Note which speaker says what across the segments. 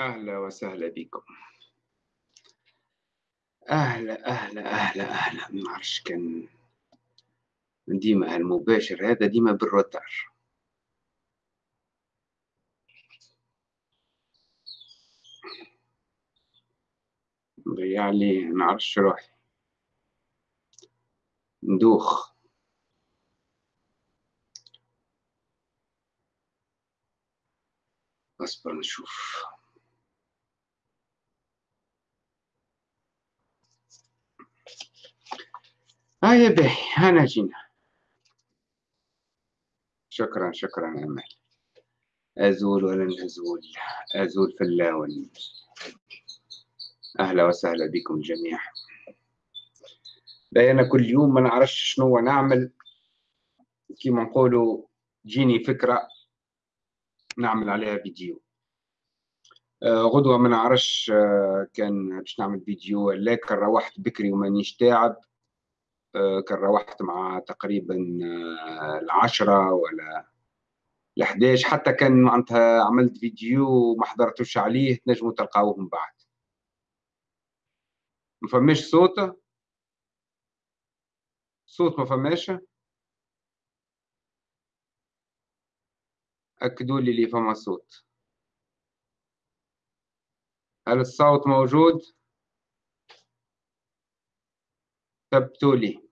Speaker 1: أهلا وسهلا بكم. أهلا أهلا أهلا أهلا. ما نعرفش كان ديما هالمباشر هذا ديما بالروتر ضيع لي نعرفش روحي. ندوخ. أصبر نشوف. هيا باهي هنا جينا. شكرا شكرا أمل. أزول ولن أزول في اللاون أهلا وسهلا بكم جميعا. أنا كل يوم ما نعرفش شنو نعمل. كيما نقولوا جيني فكرة نعمل عليها فيديو. آه غدوة ما نعرفش آه كان باش نعمل فيديو ولا كان روحت بكري ومانيش تاعب. كان روحت مع تقريبا آه العشرة ولا ال11 حتى كان معناتها عملت فيديو ما حضرتوش عليه تنجموا تلقاوه من بعد. ما فماش صوت؟ صوت ما فماش؟ أكدوا لي اللي فما صوت. هل الصوت موجود؟ ثبتوا لي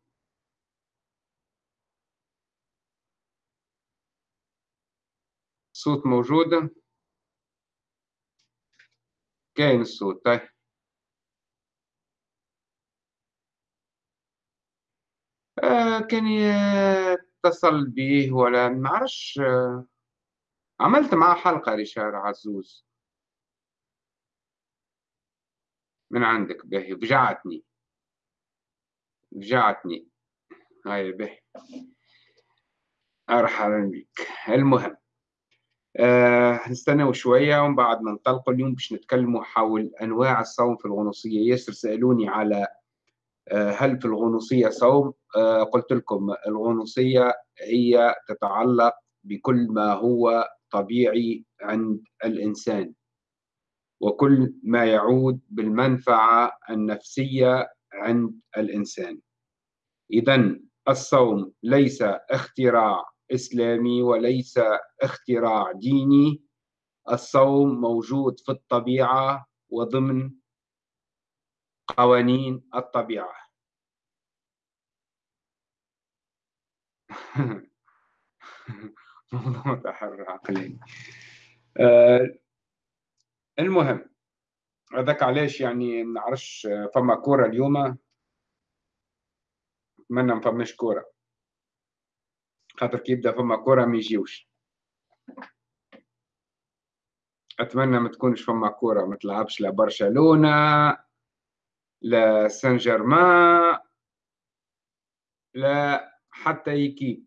Speaker 1: الصوت موجود. كاين الصوت طيب. آه كان يتصل به ولا ما عرفش آه عملت معاه حلقة ريشار عزوز. من عندك باهي فجعتني فجعتني هاي باهي مرحبا بك. المهم آه نستناو شوية ومن بعد ما ننطلقوا اليوم باش نتكلموا حول أنواع الصوم في الغنوصية. ياسر سألوني على آه هل في الغنوصية صوم؟ آه قلت لكم الغنوصية هي تتعلق بكل ما هو طبيعي عند الإنسان وكل ما يعود بالمنفعة النفسية عند الإنسان. إذا الصوم ليس اختراع إسلامي وليس اختراع ديني. الصوم موجود في الطبيعة وضمن قوانين الطبيعة. موضوع تحرر عقلي آه المهم هذاك علاش يعني ما نعرفش فما كورة اليوم؟ نتمنى ما فماش كورة. خاطر كي يبدأ فما كورة ما يجيوش. أتمنى ما تكونش فما كورة ما تلعبش لا برشلونة لا سان جيرمان لا حتى équipe آه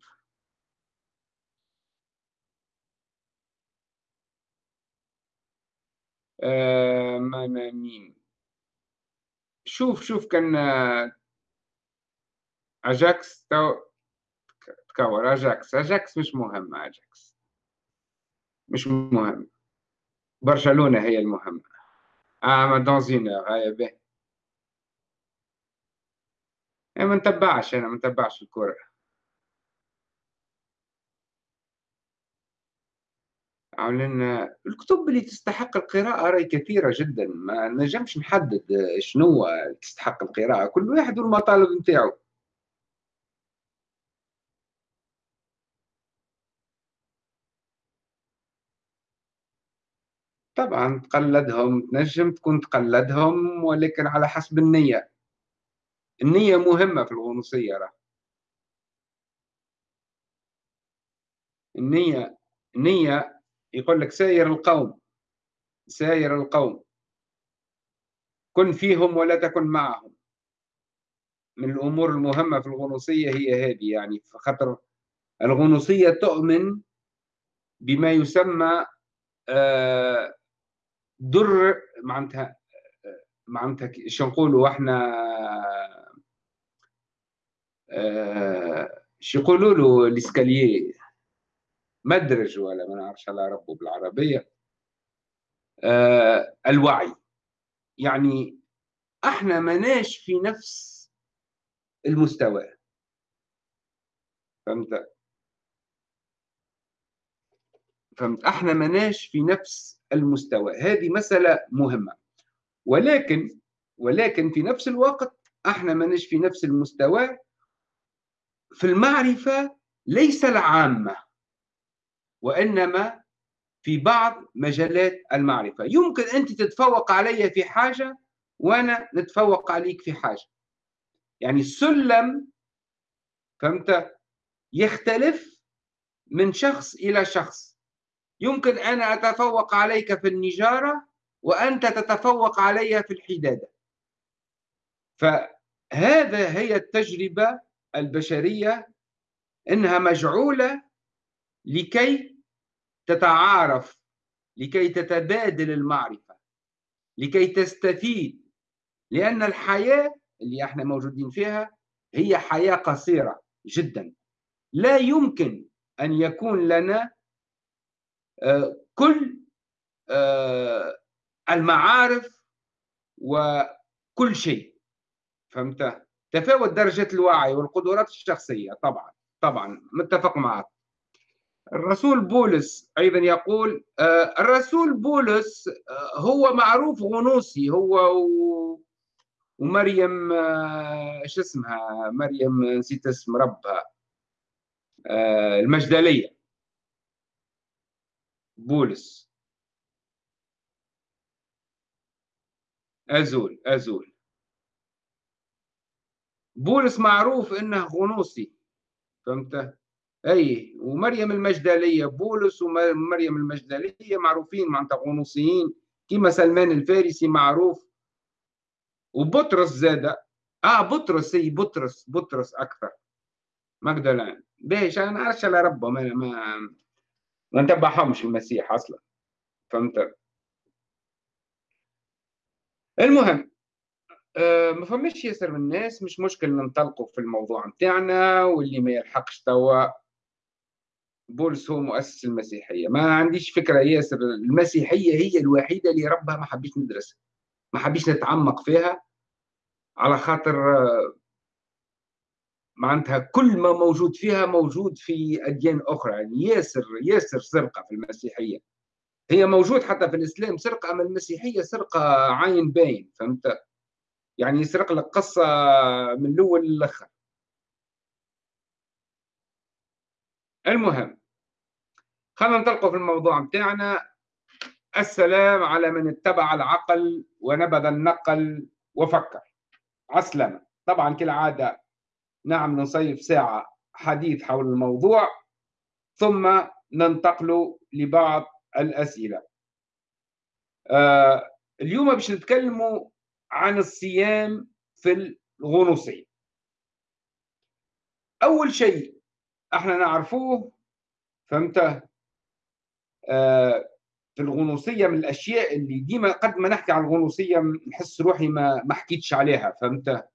Speaker 1: ما ما مين؟ شوف شوف كان أجاكس تو تكور أجاكس. أجاكس مش مهم أجاكس. مش مهم. برشلونة هي المهمة. آه ما دونزينر هاي به ما نتبعش أنا ما نتبعش الكرة. عاملين الكتب اللي تستحق القراءة راهي كثيرة جدا. ما نجمش نحدد شنو تستحق القراءة كل واحد والمطالب نتاعو. طبعا تقلدهم تنجم تكون تقلدهم ولكن على حسب النية. النية مهمة في الغنوصية راه. النية النية يقول لك ساير القوم ساير القوم. كن فيهم ولا تكن معهم. من الأمور المهمة في الغنوصية هي هذه يعني خاطر الغنوصية تؤمن بما يسمى در معناتها معناتها شو نقولوا إحنا شو يقولوا له الاسكالييه مدرج ولا ما نعرفش على ربه بالعربية. آه الوعي. يعني إحنا مناش في نفس المستوى. فهمت؟ فهمت؟ إحنا مناش في نفس المستوى. هذه مسألة مهمة. ولكن ولكن في نفس الوقت إحنا مناش في نفس المستوى في المعرفة ليس العامة. وإنما في بعض مجالات المعرفة. يمكن أنت تتفوق علي في حاجة وأنا نتفوق عليك في حاجة. يعني السلم فهمت؟ يختلف من شخص إلى شخص. يمكن أنا أتفوق عليك في النجارة وأنت تتفوق علي في الحدادة. فهذا هي التجربة البشرية إنها مجعولة لكي تتعارف لكي تتبادل المعرفة لكي تستفيد لأن الحياة اللي إحنا موجودين فيها هي حياة قصيرة جدا. لا يمكن أن يكون لنا آه، كل آه، المعارف وكل شيء. فهمت؟ تفاوت درجة الوعي والقدرات الشخصية طبعا طبعا متفق معك. الرسول بولس أيضا يقول آه، الرسول بولس هو معروف غنوصي هو ومريم إيش اسمها؟ مريم نسيت اسم ربها آه، المجدلية. بولس. أزول أزول. بولس معروف إنه غنوصي فهمت؟ أي ومريم المجدلية بولس ومريم المجدلية معروفين معناتها غنوصيين كما سلمان الفارسي معروف. وبطرس زاد. آه بطرس إي بطرس بطرس أكثر. مجدلان باش أنا نعرفش على ربه ما ما ما نتبعهمش المسيح أصلا. فهمت؟ المهم آه ما فماش ياسر من الناس مش مشكل ننطلقوا في الموضوع نتاعنا واللي ما يلحقش توا. بولس هو مؤسس المسيحية. ما عنديش فكرة ياسر المسيحية هي الوحيدة اللي ربها ما حبيش ندرسها. ما حبيش نتعمق فيها على خاطر معناتها كل ما موجود فيها موجود في أديان أخرى. يعني ياسر ياسر سرقة في المسيحية. هي موجود حتى في الإسلام سرقة أما المسيحية سرقة عين باين فهمت؟ يعني يسرق لك قصة من الأول للآخر. المهم خلينا ننطلقوا في الموضوع بتاعنا. السلام على من اتبع العقل ونبذ النقل وفكر. عسلامة طبعا كالعادة نعم نصيف ساعة حديث حول الموضوع ثم ننتقل لبعض الأسئلة. آه اليوم باش نتكلموا عن الصيام في الغنوصية. أول شيء إحنا نعرفوه فهمت؟ في الغنوصية من الأشياء اللي ديما قد ما نحكي عن الغنوصية نحس روحي ما ما حكيتش عليها فهمت؟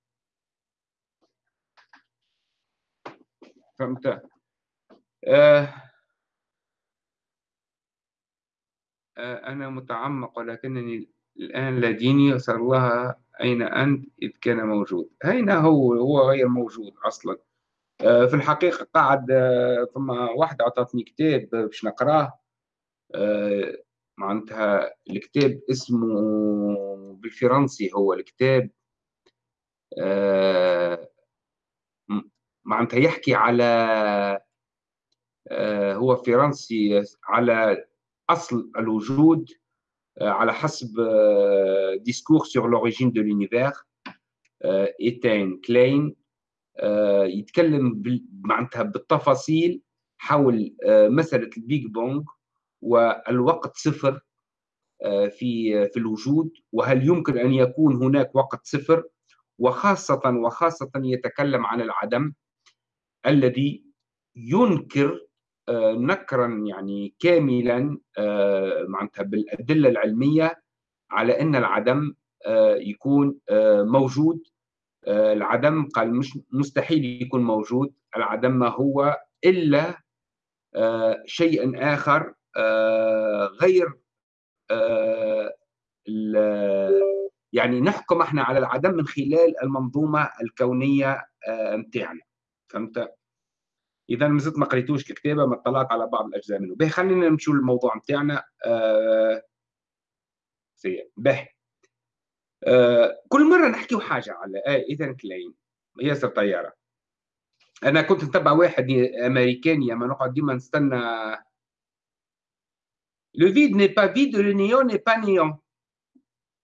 Speaker 1: فهمت؟ آه آه أنا متعمق ولكنني الآن لا ديني الله أين أنت إذ كان موجود. أين هو؟ هو غير موجود أصلا. آه في الحقيقة قاعد آه ثم واحد أعطتني كتاب باش نقراه. معناتها الكتاب اسمه بالفرنسي هو الكتاب آه معناتها يحكي على آه هو فرنسي على أصل الوجود آه على حسب Discours sur l'origine de l'univers ايتيان كلاين يتكلم معناتها بالتفاصيل حول آه، مسألة ال Big Bang. والوقت صفر آه، في في الوجود وهل يمكن أن يكون هناك وقت صفر؟ وخاصة وخاصة يتكلم عن العدم الذي ينكر آه، نكرا يعني كاملا آه، معناتها بالأدلة العلمية على أن العدم يكون موجود. العدم قال مش مستحيل يكون موجود. العدم ما هو إلا شيء آخر آه، غير آه، يعني نحكم إحنا على العدم من خلال المنظومة الكونية متاعنا. فهمت؟ إذا ما زلت ما قريتوش الكتابة ما اطلعت على بعض الأجزاء منه. به خلينا نمشوا للموضوع نتاعنا آه به. آه كل مرة نحكيو حاجة على آه ايتيان كلاين ياسر طيارة. أنا كنت نتبع واحد أمريكاني اما نقعد ديما نستنى vide n'est pas vide le néant n'est pas néant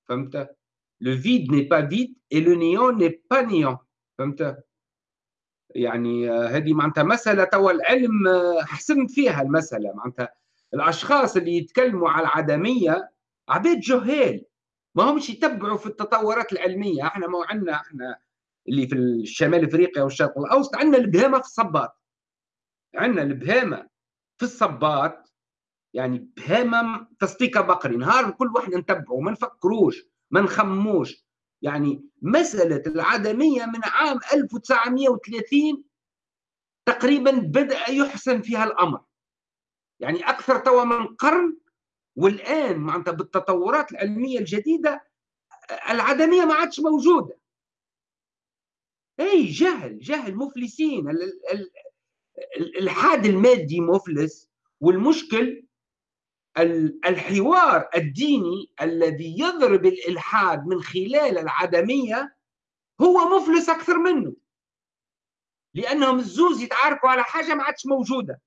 Speaker 1: فهمت le vide n'est pas vide et le néant n'est pas néant فهمت يعني هذه معناتها مسألة توا العلم حسن فيها المسألة. معناتها الأشخاص اللي يتكلموا على العدمية عبيد جهال ما همش يتبعوا في التطورات العلمية. إحنا ما عندنا إحنا اللي في الشمال إفريقيا والشرق الأوسط عندنا البهامة في الصباط. عندنا البهامة في الصباط. يعني بهامة تصديق بقري. نهار كل واحد نتبعه ما نفكروش ما نخموش. يعني مسألة العدمية من عام 1930 تقريبا بدأ يحسن فيها الأمر. يعني أكثر توا من قرن والآن معناتها بالتطورات العلمية الجديدة العدمية ما عادش موجودة. أي جهل جهل مفلسين. الحاد المادي مفلس والمشكل الحوار الديني الذي يضرب الإلحاد من خلال العدمية هو مفلس أكثر منه. لأنهم الزوز يتعاركوا على حاجة ما عادش موجودة.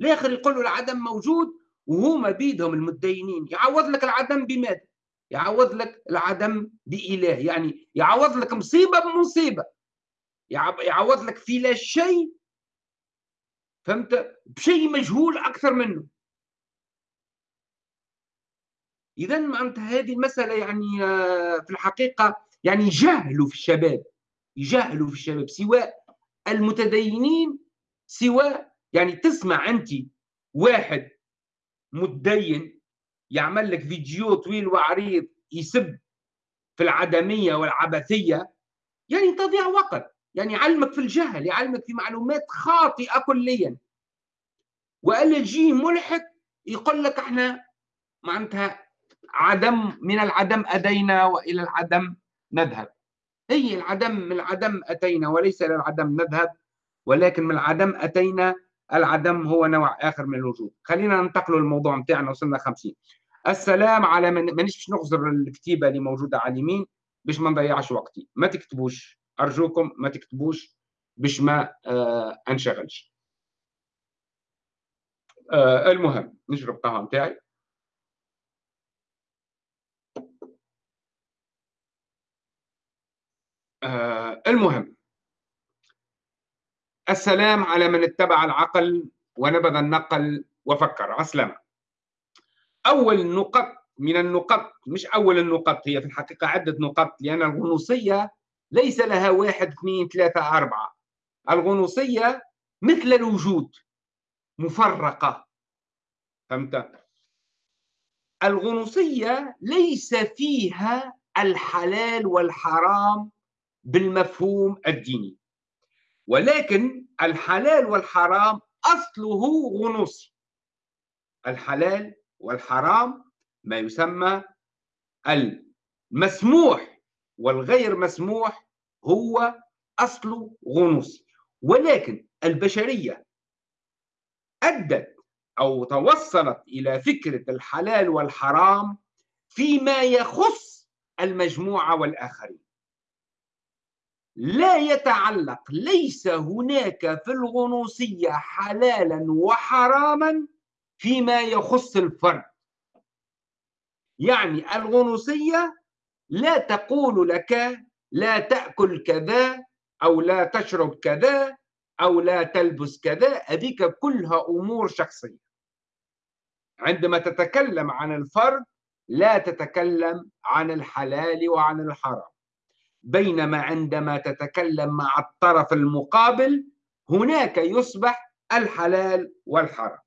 Speaker 1: الآخر يقولوا العدم موجود وهما بيدهم المتدينين. يعوض لك العدم بماذا؟ يعوض لك العدم بإله. يعني يعوض لك مصيبة بمصيبة. يعوض لك في لا شيء فهمت؟ بشيء مجهول أكثر منه. اذا معناتها هذه المسألة يعني آه، في الحقيقة يعني يجهلوا في الشباب يجهلوا في الشباب سواء المتدينين سواء يعني تسمع أنت واحد متدين يعمل لك فيديو طويل وعريض يسب في العدمية والعبثية يعني تضيع وقت. يعني يعلمك في الجهل يعلمك في معلومات خاطئة كليا. وقال يجي ملحد يقول لك إحنا معناتها عدم من العدم أتينا وإلى العدم نذهب. هي العدم من العدم أتينا وليس إلى العدم نذهب ولكن من العدم أتينا العدم هو نوع آخر من الوجود. خلينا ننتقل للموضوع نتاعنا وصلنا 50 السلام على من مانيش باش نغزر الكتيبة اللي موجودة على اليمين باش ما نضيعش وقتي. ما تكتبوش. أرجوكم ما تكتبوش باش ما آه أنشغلش. آه المهم نشرب قهوه نتاعي. آه المهم. السلام على من اتبع العقل ونبذ النقل وفكر. عسلامة أول نقط من النقط مش أول النقط هي في الحقيقة عدة نقط لأن الغنوصية ليس لها واحد اثنين ثلاثة أربعة. الغنوصية مثل الوجود مفرقة. فهمت؟ الغنوصية ليس فيها الحلال والحرام بالمفهوم الديني ولكن الحلال والحرام أصله غنوصي الحلال والحرام ما يسمى المسموح. والغير مسموح هو أصله غنوصي ولكن البشرية أدت أو توصلت إلى فكرة الحلال والحرام فيما يخص المجموعة والآخرين. لا يتعلق ليس هناك في الغنوصية حلالا وحراما فيما يخص الفرد. يعني الغنوصية لا تقول لك لا تأكل كذا أو لا تشرب كذا أو لا تلبس كذا. هذيك كلها أمور شخصية. عندما تتكلم عن الفرد لا تتكلم عن الحلال وعن الحرام. بينما عندما تتكلم مع الطرف المقابل هناك يصبح الحلال والحرام.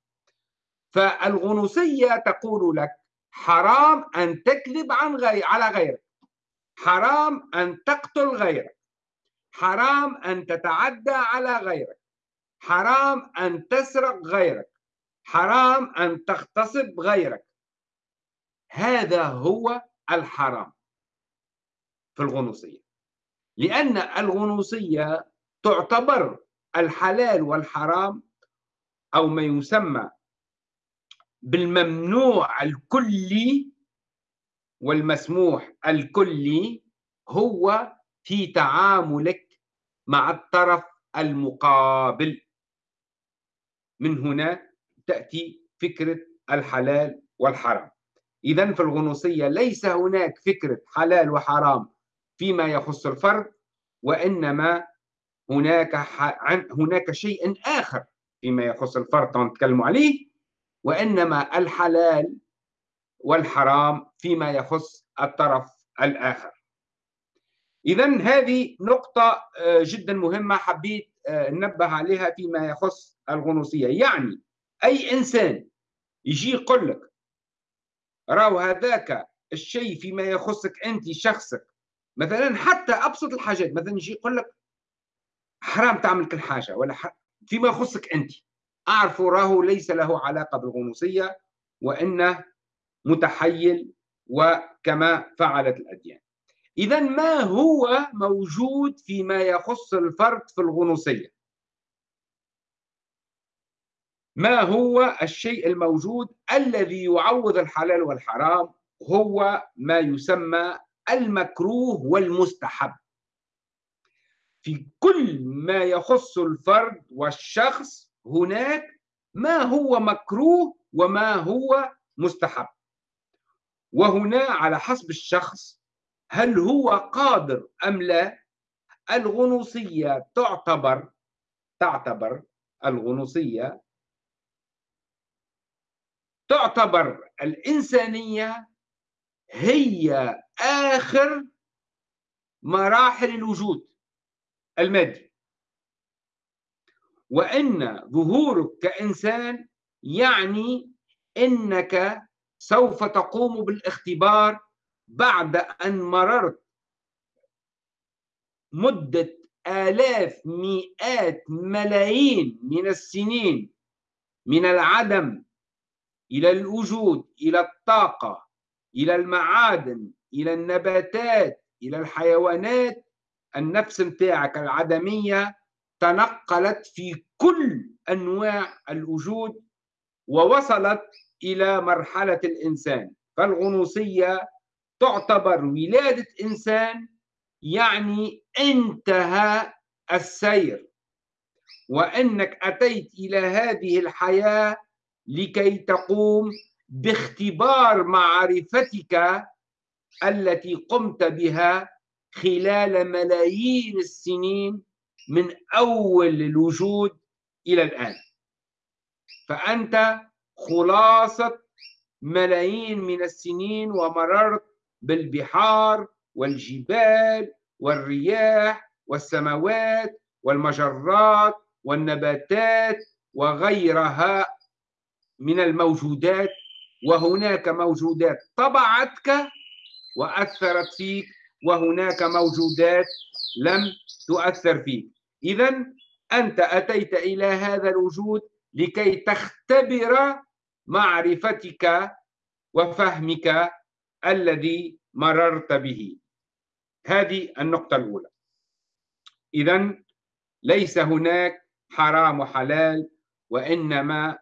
Speaker 1: فالغنوصية تقول لك حرام أن تكذب عن غير على غيرك. حرام أن تقتل غيرك. حرام أن تتعدى على غيرك. حرام أن تسرق غيرك. حرام أن تغتصب غيرك. هذا هو الحرام في الغنوصية. لأن الغنوصية تعتبر الحلال والحرام أو ما يسمى بالممنوع الكلي والمسموح الكلي هو في تعاملك مع الطرف المقابل. من هنا تأتي فكرة الحلال والحرام. إذا في الغنوصية ليس هناك فكرة حلال وحرام فيما يخص الفرد وإنما هناك هناك شيء آخر فيما يخص الفرد نتكلم عليه وإنما الحلال والحرام فيما يخص الطرف الآخر. إذا هذه نقطة آه، جدا مهمة حبيت آه، ننبه عليها فيما يخص الغنوصية. يعني أي إنسان يجي يقول لك راو هذاك الشيء فيما يخصك أنت شخصك مثلا حتى أبسط الحاجات مثلا يجي يقول لك حرام تعمل كل حاجة ولا فيما يخصك أنت. أعرف راه ليس له علاقة بالغنوصية وإنه متحيل وكما فعلت الأديان. إذا ما هو موجود فيما يخص الفرد في الغنوصية؟ ما هو الشيء الموجود الذي يعوض الحلال والحرام؟ هو ما يسمى المكروه والمستحب. في كل ما يخص الفرد والشخص هناك ما هو مكروه وما هو مستحب. وهنا على حسب الشخص هل هو قادر أم لا الغنوصية تعتبر تعتبر الغنوصية تعتبر الإنسانية هي آخر مراحل الوجود المادي. وأن ظهورك كإنسان يعني أنك سوف تقوم بالاختبار بعد أن مررت مدة آلاف مئات ملايين من السنين من العدم إلى الوجود إلى الطاقة إلى المعادن إلى النباتات إلى الحيوانات النفس متاعك العدمية تنقلت في كل أنواع الوجود ووصلت إلى مرحلة الإنسان. فالغنوصية تعتبر ولادة إنسان يعني انتهى السير. وأنك أتيت إلى هذه الحياة لكي تقوم باختبار معرفتك التي قمت بها خلال ملايين السنين من أول الوجود إلى الآن. فأنت خلاصة ملايين من السنين ومررت بالبحار والجبال والرياح والسماوات والمجرات والنباتات وغيرها من الموجودات وهناك موجودات طبعتك وأثرت فيك وهناك موجودات لم تؤثر فيك. اذا أنت أتيت إلى هذا الوجود لكي تختبر معرفتك وفهمك الذي مررت به. هذه النقطة الأولى. إذا ليس هناك حرام وحلال وإنما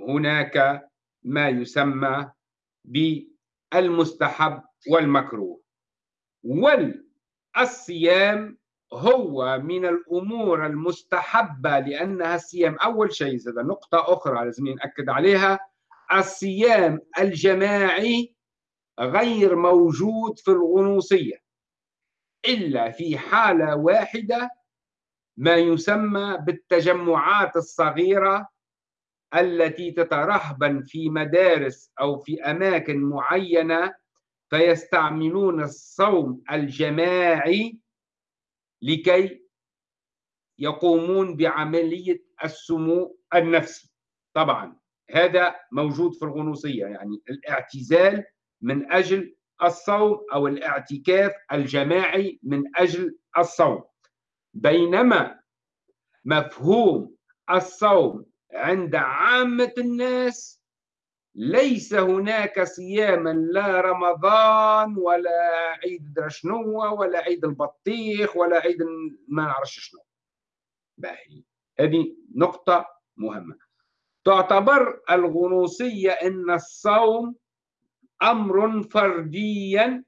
Speaker 1: هناك ما يسمى بالمستحب والمكروه. والصيام هو من الأمور المستحبة لأنها الصيام. أول شيء هذا نقطة أخرى لازم نأكد عليها. الصيام الجماعي غير موجود في الغنوصية إلا في حالة واحدة ما يسمى بالتجمعات الصغيرة التي تترهبن في مدارس أو في أماكن معينة فيستعملون الصوم الجماعي لكي يقومون بعملية السمو النفسي. طبعا هذا موجود في الغنوصية يعني الاعتزال من أجل الصوم أو الاعتكاف الجماعي من أجل الصوم. بينما مفهوم الصوم عند عامة الناس ليس هناك صياما لا رمضان ولا عيد درشنوة ولا عيد البطيخ ولا عيد ما نعرفش شنو. باهي. هذه نقطة مهمة. تعتبر الغنوصية أن الصوم أمر فرديا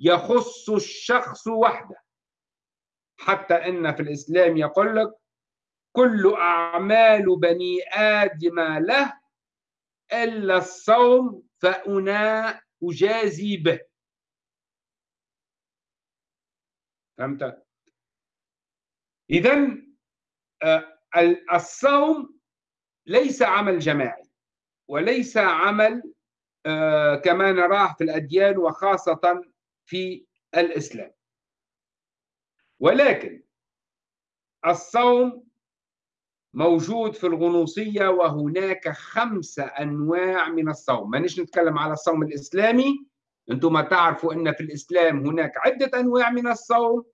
Speaker 1: يخص الشخص وحده حتى أن في الإسلام يقول لك كل أعمال بني آدم له إلا الصوم فأنا أجازي به فهمت؟ إذا آه، الصوم ليس عمل جماعي وليس عمل آه، كما نراه في الأديان وخاصة في الإسلام. ولكن الصوم موجود في الغنوصية وهناك خمسة أنواع من الصوم. مانيش نتكلم على الصوم الإسلامي أنتم تعرفوا أن في الإسلام هناك عدة أنواع من الصوم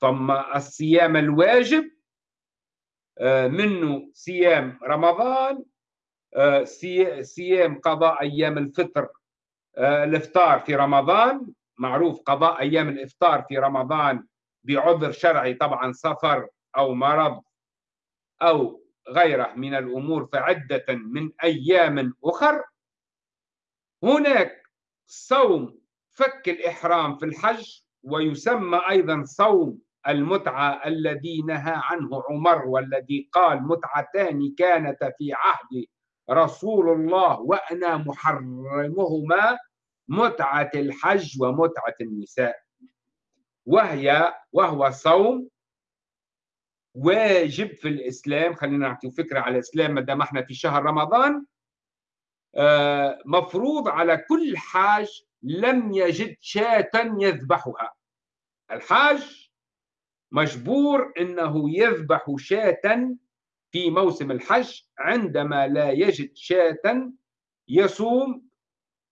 Speaker 1: ثم الصيام الواجب منه صيام رمضان آه، صيام قضاء أيام الفطر آه، الإفطار في رمضان. معروف قضاء أيام الإفطار في رمضان بعذر شرعي طبعا سفر أو مرض أو غيره من الأمور فعدة من أيام أخر. هناك صوم فك الإحرام في الحج ويسمى أيضا صوم المتعة الذي نهى عنه عمر والذي قال متعتان كانتا في عهد رسول الله وأنا محرمهما متعة الحج ومتعة النساء. وهي وهو صوم واجب في الإسلام. خلينا نعطي فكرة على الإسلام ما دام إحنا في شهر رمضان. آه، مفروض على كل حاج لم يجد شاة يذبحها. الحاج مجبور إنه يذبح شاة في موسم الحج عندما لا يجد شاة يصوم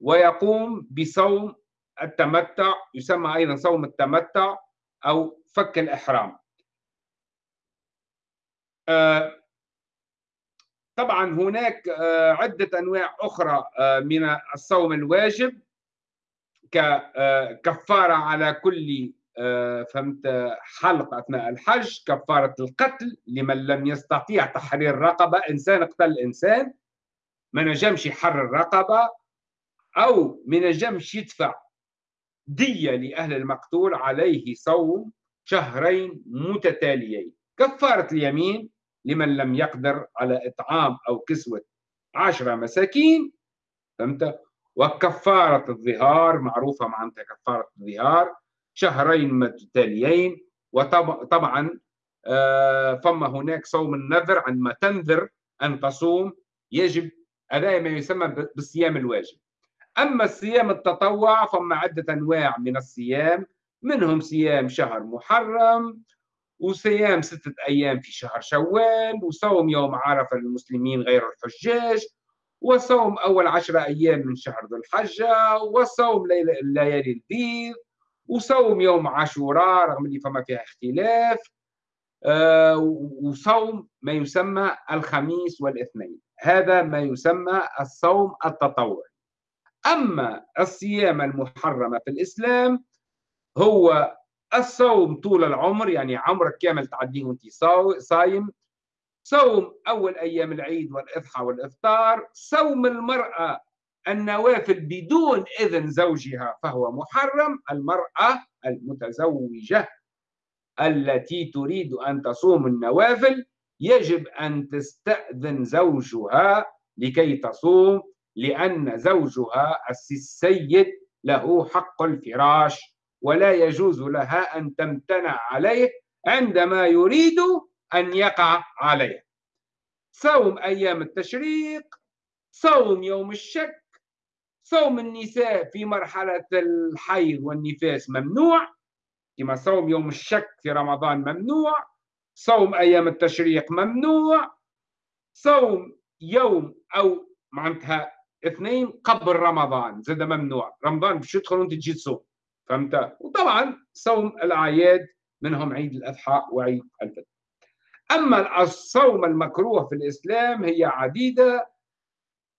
Speaker 1: ويقوم بصوم التمتع يسمى أيضا صوم التمتع أو فك الإحرام. آه، طبعا هناك آه، عدة أنواع أخرى آه، من الصوم الواجب ككفارة على كل فهمت حلق أثناء الحج كفارة القتل لمن لم يستطيع تحرير رقبة. إنسان اقتل إنسان ما نجمش يحرر رقبة أو ما نجمش يدفع دية لأهل المقتول عليه صوم شهرين متتاليين. كفارة اليمين لمن لم يقدر على إطعام أو كسوة عشرة مساكين فهمت؟ وكفارة الظهار معروفة معناتها كفارة الظهار. شهرين متتاليين وطبعا آه، فما هناك صوم النذر عندما تنذر أن تصوم يجب أداء ما يسمى بالصيام الواجب. أما الصيام التطوع فما عدة أنواع من الصيام منهم صيام شهر محرم وصيام ستة أيام في شهر شوال وصوم يوم عرفة للمسلمين غير الحجاج وصوم أول عشرة أيام من شهر ذو الحجة وصوم الليالي البيض وصوم يوم عاشوراء رغم اللي فما فيها اختلاف آه وصوم ما يسمى الخميس والاثنين. هذا ما يسمى الصوم التطوعي. أما الصيام المحرمة في الإسلام هو الصوم طول العمر يعني عمرك كامل تعديه وأنت صايم. صوم أول أيام العيد والإضحى والإفطار. صوم المرأة النوافل بدون إذن زوجها فهو محرم المرأة المتزوجة التي تريد أن تصوم النوافل يجب أن تستأذن زوجها لكي تصوم لأن زوجها السيد له حق الفراش ولا يجوز لها أن تمتنع عليه عندما يريد أن يقع عليه. صوم أيام التشريق صوم يوم الشك صوم النساء في مرحلة الحيض والنفاس ممنوع. كما صوم يوم الشك في رمضان ممنوع. صوم أيام التشريق ممنوع. صوم يوم أو معناتها اثنين قبل رمضان زاد ممنوع. رمضان باش يدخل وانت تجي تصوم فهمت؟ وطبعا صوم الأعياد منهم عيد الأضحى وعيد الفطر. أما الصوم المكروه في الإسلام هي عديدة.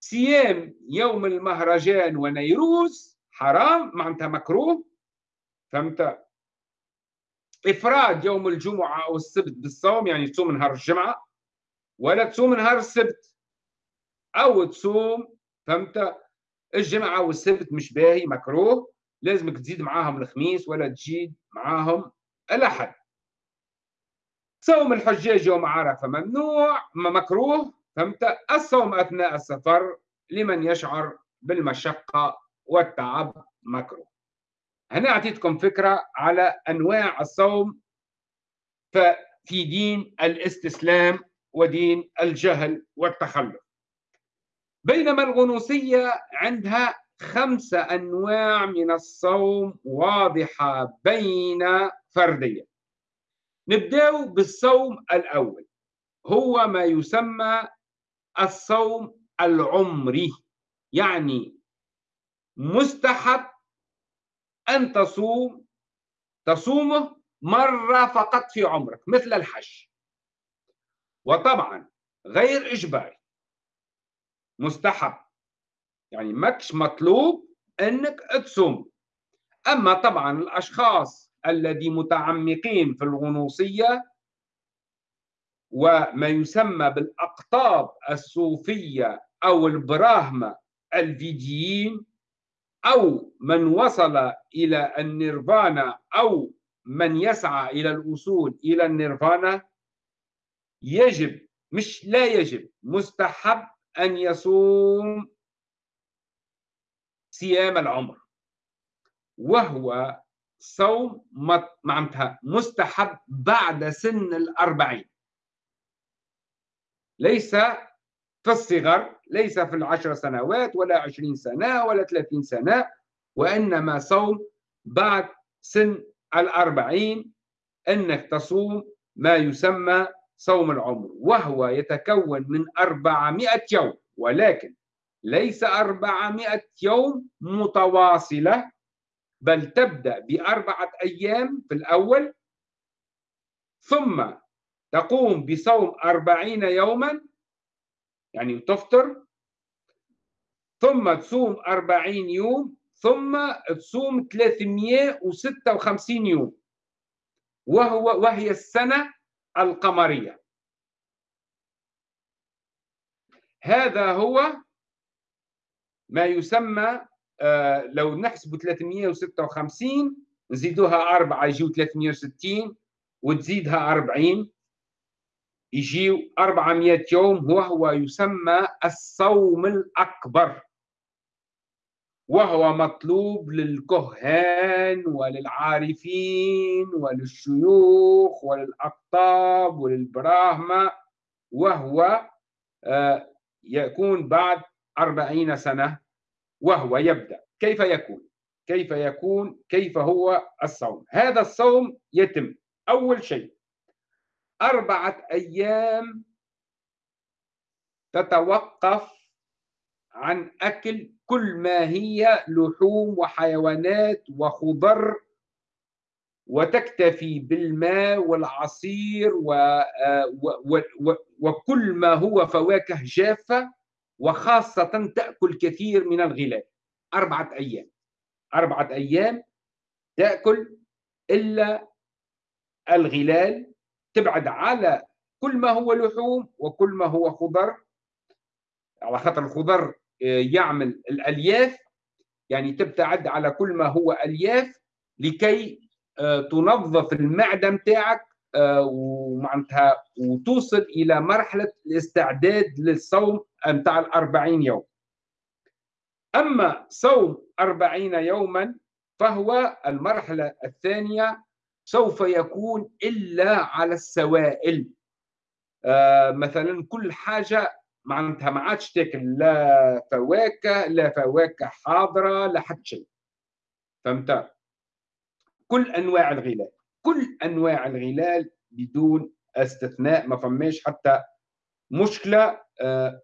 Speaker 1: صيام يوم المهرجان ونيروز حرام معناتها مكروه. فهمت؟ إفراد يوم الجمعة أو السبت بالصوم يعني تصوم نهار الجمعة ولا تصوم نهار السبت أو تصوم فهمت؟ الجمعة والسبت مش باهي مكروه. لازمك تزيد معاهم الخميس ولا تزيد معاهم الأحد. صوم الحجاج يوم عرفة ممنوع مكروه. الصوم أثناء السفر لمن يشعر بالمشقة والتعب مكروه. هنا أعطيتكم فكرة على أنواع الصوم في دين الاستسلام ودين الجهل والتخلف. بينما الغنوصية عندها خمسة أنواع من الصوم واضحة بين فردية. نبدأ بالصوم الأول. هو ما يسمى الصوم العمري. يعني مستحب أن تصوم تصومه مرة فقط في عمرك مثل الحج. وطبعا غير إجباري. مستحب. يعني ماكش مطلوب أنك تصوم. أما طبعا الأشخاص الذي متعمقين في الغنوصية وما يسمى بالأقطاب الصوفية أو البراهمة الفيديين أو من وصل إلى النيرفانا أو من يسعى إلى الوصول إلى النيرفانا يجب مش لا يجب مستحب أن يصوم صيام العمر وهو صوم معناتها مستحب بعد سن الأربعين. ليس في الصغر ليس في العشر سنوات ولا عشرين سنة ولا ثلاثين سنة وإنما صوم بعد سن الأربعين أنك تصوم ما يسمى صوم العمر وهو يتكون من أربعمائة يوم ولكن ليس أربعمائة يوم متواصلة بل تبدأ بأربعة أيام في الأول ثم تقوم بصوم أربعين يوما يعني تفطر ثم تصوم أربعين يوم ثم تصوم 356 يوم. وهو وهي السنة القمرية. هذا هو ما يسمى آه لو نحسب 356 نزيدوها أربعة يجيو 360 وتزيدها 40 يجيو 400 يوم وهو يسمى الصوم الأكبر. وهو مطلوب للكهان وللعارفين وللشيوخ وللأقطاب وللبراهمة. وهو آه، يكون بعد أربعين سنة وهو يبدأ. كيف يكون؟ كيف يكون؟ كيف هو الصوم؟ هذا الصوم يتم. أول شيء أربعة أيام تتوقف عن أكل كل ما هي لحوم وحيوانات وخضر وتكتفي بالماء والعصير و... و... و... وكل ما هو فواكه جافة وخاصة تأكل كثير من الغلال أربعة أيام. أربعة أيام تأكل إلا الغلال تبعد على كل ما هو لحوم وكل ما هو خضر. على خاطر الخضر آه، يعمل الألياف يعني تبتعد على كل ما هو ألياف لكي آه، تنظف المعدة نتاعك آه، ومعناتها وتوصل إلى مرحلة الاستعداد للصوم نتاع الأربعين يوم. أما صوم أربعين يوما فهو المرحلة الثانية سوف يكون إلا على السوائل. مثلا كل حاجة معناتها ما عادش تاكل لا فواكه لا فواكه حاضرة لا حتى شيء. فهمت؟ كل أنواع الغلال كل أنواع الغلال بدون استثناء ما فماش حتى مشكلة. آه،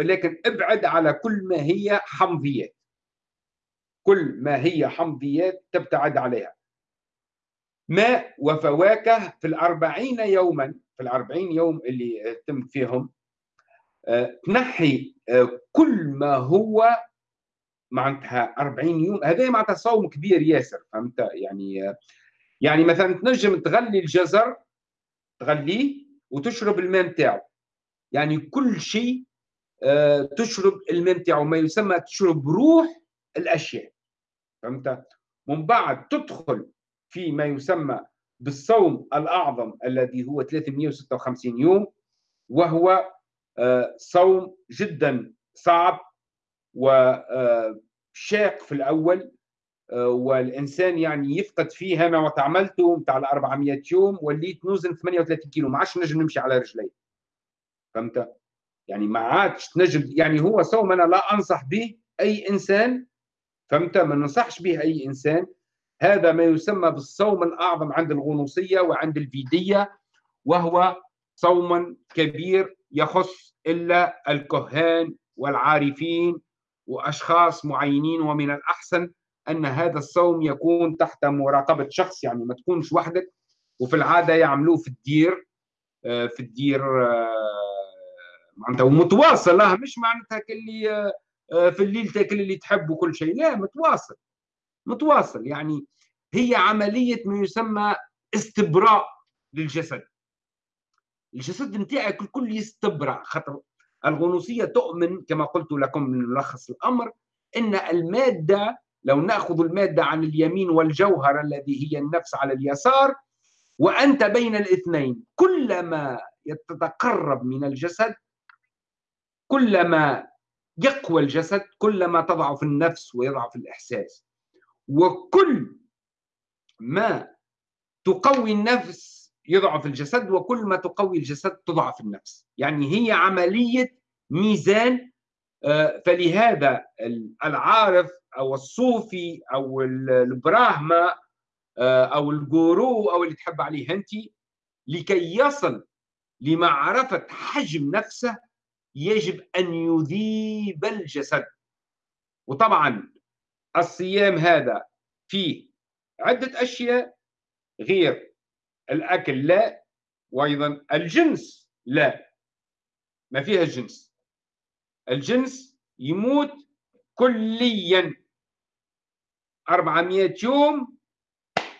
Speaker 1: لكن ابعد على كل ما هي حمضيات. كل ما هي حمضيات تبتعد عليها. ماء وفواكه في الأربعين يوما في الأربعين يوم اللي تم فيهم آه، تنحي آه، كل ما هو معناتها 40 يوم. هذا معناتها صوم كبير ياسر فهمت؟ يعني يعني مثلا تنجم تغلي الجزر تغليه وتشرب الماء نتاعو. يعني كل شيء آه، تشرب الماء نتاعو ما يسمى تشرب روح الأشياء فهمت؟ من بعد تدخل في ما يسمى بالصوم الأعظم الذي هو 356 يوم وهو آه، صوم جدا صعب وشاق في الأول آه، والإنسان يعني يفقد فيه أنا وقت عملته نتاع ال 400 يوم وليت نوزن 38 كيلو ما عادش نجم نمشي على رجلي. فهمت؟ يعني ما عادش تنجم يعني هو صوم أنا لا أنصح به أي إنسان فهمت؟ ما ننصحش به أي إنسان هذا ما يسمى بالصوم الأعظم عند الغنوصية وعند الفيدية وهو صوم كبير يخص إلا الكهان والعارفين وأشخاص معينين. ومن الأحسن أن هذا الصوم يكون تحت مراقبة شخص يعني ما تكونش وحدك. وفي العادة يعملوه في الدير آه، في الدير آه، معناتها ومتواصل مش معناتها آه، في الليل تاكل اللي تحب وكل شيء. لا متواصل. متواصل يعني هي عملية ما يسمى استبراء للجسد. الجسد نتاعك الكل يستبرأ خاطر الغنوصية تؤمن كما قلت لكم من ملخص الأمر إن المادة لو نأخذ المادة عن اليمين والجوهر الذي هي النفس على اليسار وأنت بين الاثنين كلما يتقرب من الجسد كلما يقوى الجسد كلما تضعف النفس ويضعف الإحساس. وكل ما تقوي النفس يضعف الجسد وكل ما تقوي الجسد تضعف النفس. يعني هي عملية ميزان آه، فلهذا العارف أو الصوفي أو البراهما آه، أو الجورو أو اللي تحب عليه أنت لكي يصل لمعرفة حجم نفسه يجب أن يذيب الجسد. وطبعا الصيام هذا فيه عدة أشياء غير الأكل لا وأيضا الجنس لا. ما فيها الجنس الجنس يموت كليا. 400 يوم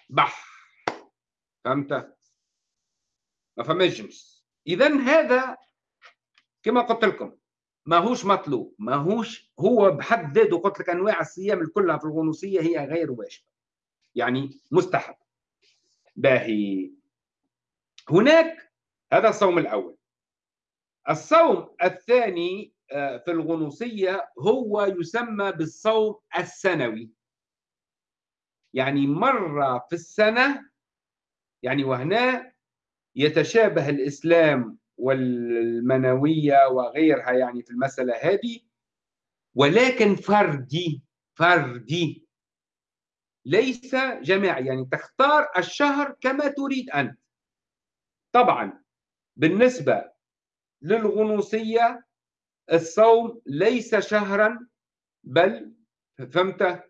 Speaker 1: بح فهمت؟ ما فماش جنس. اذا هذا كما قلت لكم. ماهوش مطلوب ماهوش هو بحد ذاته قلت لك أنواع الصيام كلها في الغنوصية هي غير واجبة. يعني مستحب. باهي. هناك هذا الصوم الأول. الصوم الثاني آه، في الغنوصية هو يسمى بالصوم السنوي. يعني مرة في السنة يعني وهنا يتشابه الإسلام والمنوية وغيرها يعني في المسألة هذه. ولكن فردي فردي. ليس جماعي يعني تختار الشهر كما تريد أنت. طبعا بالنسبة للغنوصية الصوم ليس شهرا بل فهمت؟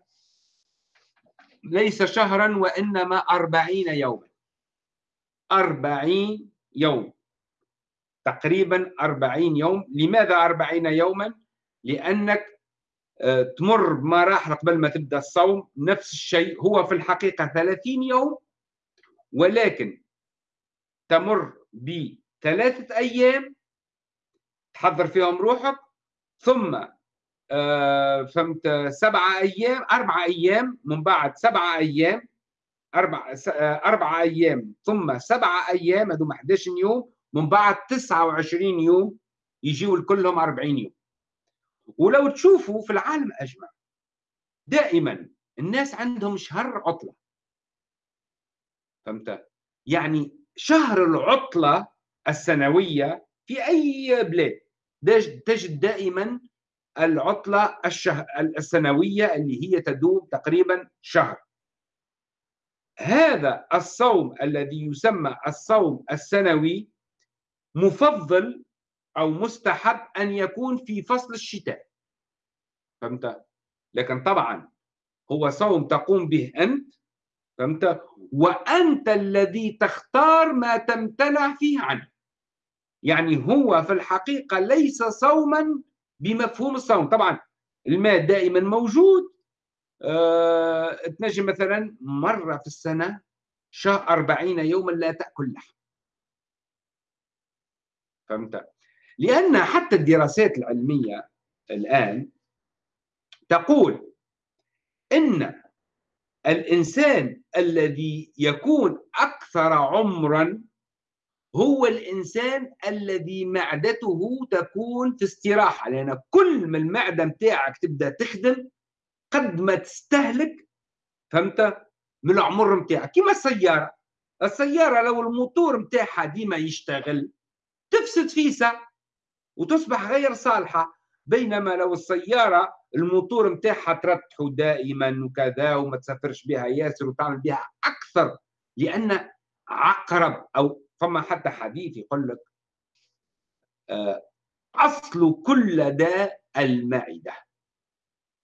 Speaker 1: ليس شهرا وإنما أربعين يوما. أربعين يوم. تقريبا أربعين يوم. لماذا أربعين يوما؟ لأنك آه، تمر بمراحل قبل ما تبدأ الصوم. نفس الشيء هو في الحقيقة ثلاثين يوم ولكن تمر بثلاثة أيام تحضر فيهم روحك ثم آه فهمت سبعة أيام أربعة أيام من بعد سبعة أيام أربع آه، أربعة أيام ثم سبعة أيام هذوما 11 يوم من بعد 29 يوم يجيوا كلهم 40 يوم. ولو تشوفوا في العالم أجمع دائما الناس عندهم شهر عطلة. فهمت؟ يعني شهر العطلة السنوية في أي بلاد تجد دائما العطلة الشه... السنوية اللي هي تدوم تقريبا شهر. هذا الصوم الذي يسمى الصوم السنوي مفضل أو مستحب أن يكون في فصل الشتاء. فهمت؟ لكن طبعا هو صوم تقوم به أنت فهمت؟ وأنت الذي تختار ما تمتنع فيه عنه. يعني هو في الحقيقة ليس صوما بمفهوم الصوم. طبعا الماء دائما موجود. أه تنجم مثلا مرة في السنة شهر أربعين يوما لا تأكل لحم. فهمت؟ لأن حتى الدراسات العلمية الآن تقول إن الإنسان الذي يكون أكثر عمرا هو الإنسان الذي معدته تكون في استراحة لأن كل ما المعدة متاعك تبدأ تخدم قد ما تستهلك فهمت؟ من العمر متاعك كما السيارة. السيارة لو الموتور متاعها ديما يشتغل تفسد فيسا وتصبح غير صالحة بينما لو السيارة الموتور متاعها ترتحه دائما وكذا وما تسافرش بها ياسر وتعمل بها أكثر لأن عقرب أو فما حتى حديث يقول لك آه، أصل كل داء المعدة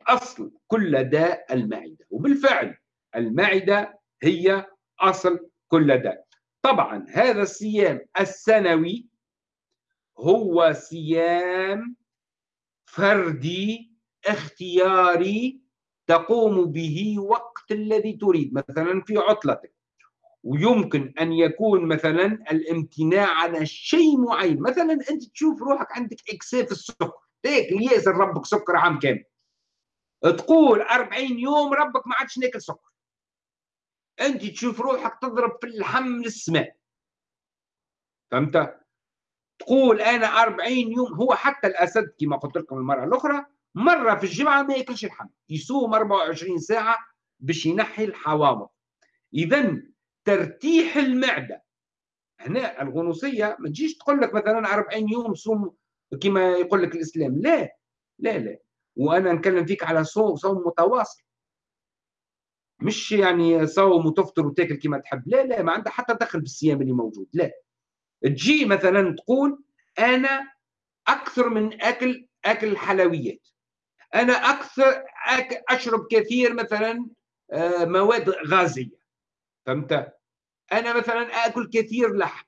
Speaker 1: أصل كل داء المعدة وبالفعل المعدة هي أصل كل داء. طبعا هذا الصيام السنوي هو صيام فردي اختياري تقوم به وقت الذي تريد مثلا في عطلتك. ويمكن أن يكون مثلا الامتناع على شيء معين. مثلا أنت تشوف روحك عندك اكساف السكر. تاكل ياسر ربك سكر عام كامل. تقول 40 يوم ربك ما عادش ناكل سكر. أنت تشوف روحك تضرب في اللحم للسماء فهمت؟ تقول أنا 40 يوم هو حتى الأسد كما قلت لكم المرة الأخرى مرة في الجمعة ما يأكلش اللحم يصوم 24 ساعة باش ينحي الحوامض. اذا ترتيح المعدة. هنا الغنوصية ما تجيش تقول لك مثلا 40 يوم صوم كما يقول لك الإسلام. لا لا لا. وأنا نكلم فيك على صوم صوم متواصل. مش يعني صوم وتفطر وتأكل كما تحب. لا لا ما عندها حتى دخل بالصيام اللي موجود. لا. تجي مثلا تقول أنا أكثر من أكل أكل الحلويات أنا أكثر أكل أشرب كثير مثلا آه، مواد غازية. فهمت؟ أنا مثلا آكل كثير لحم.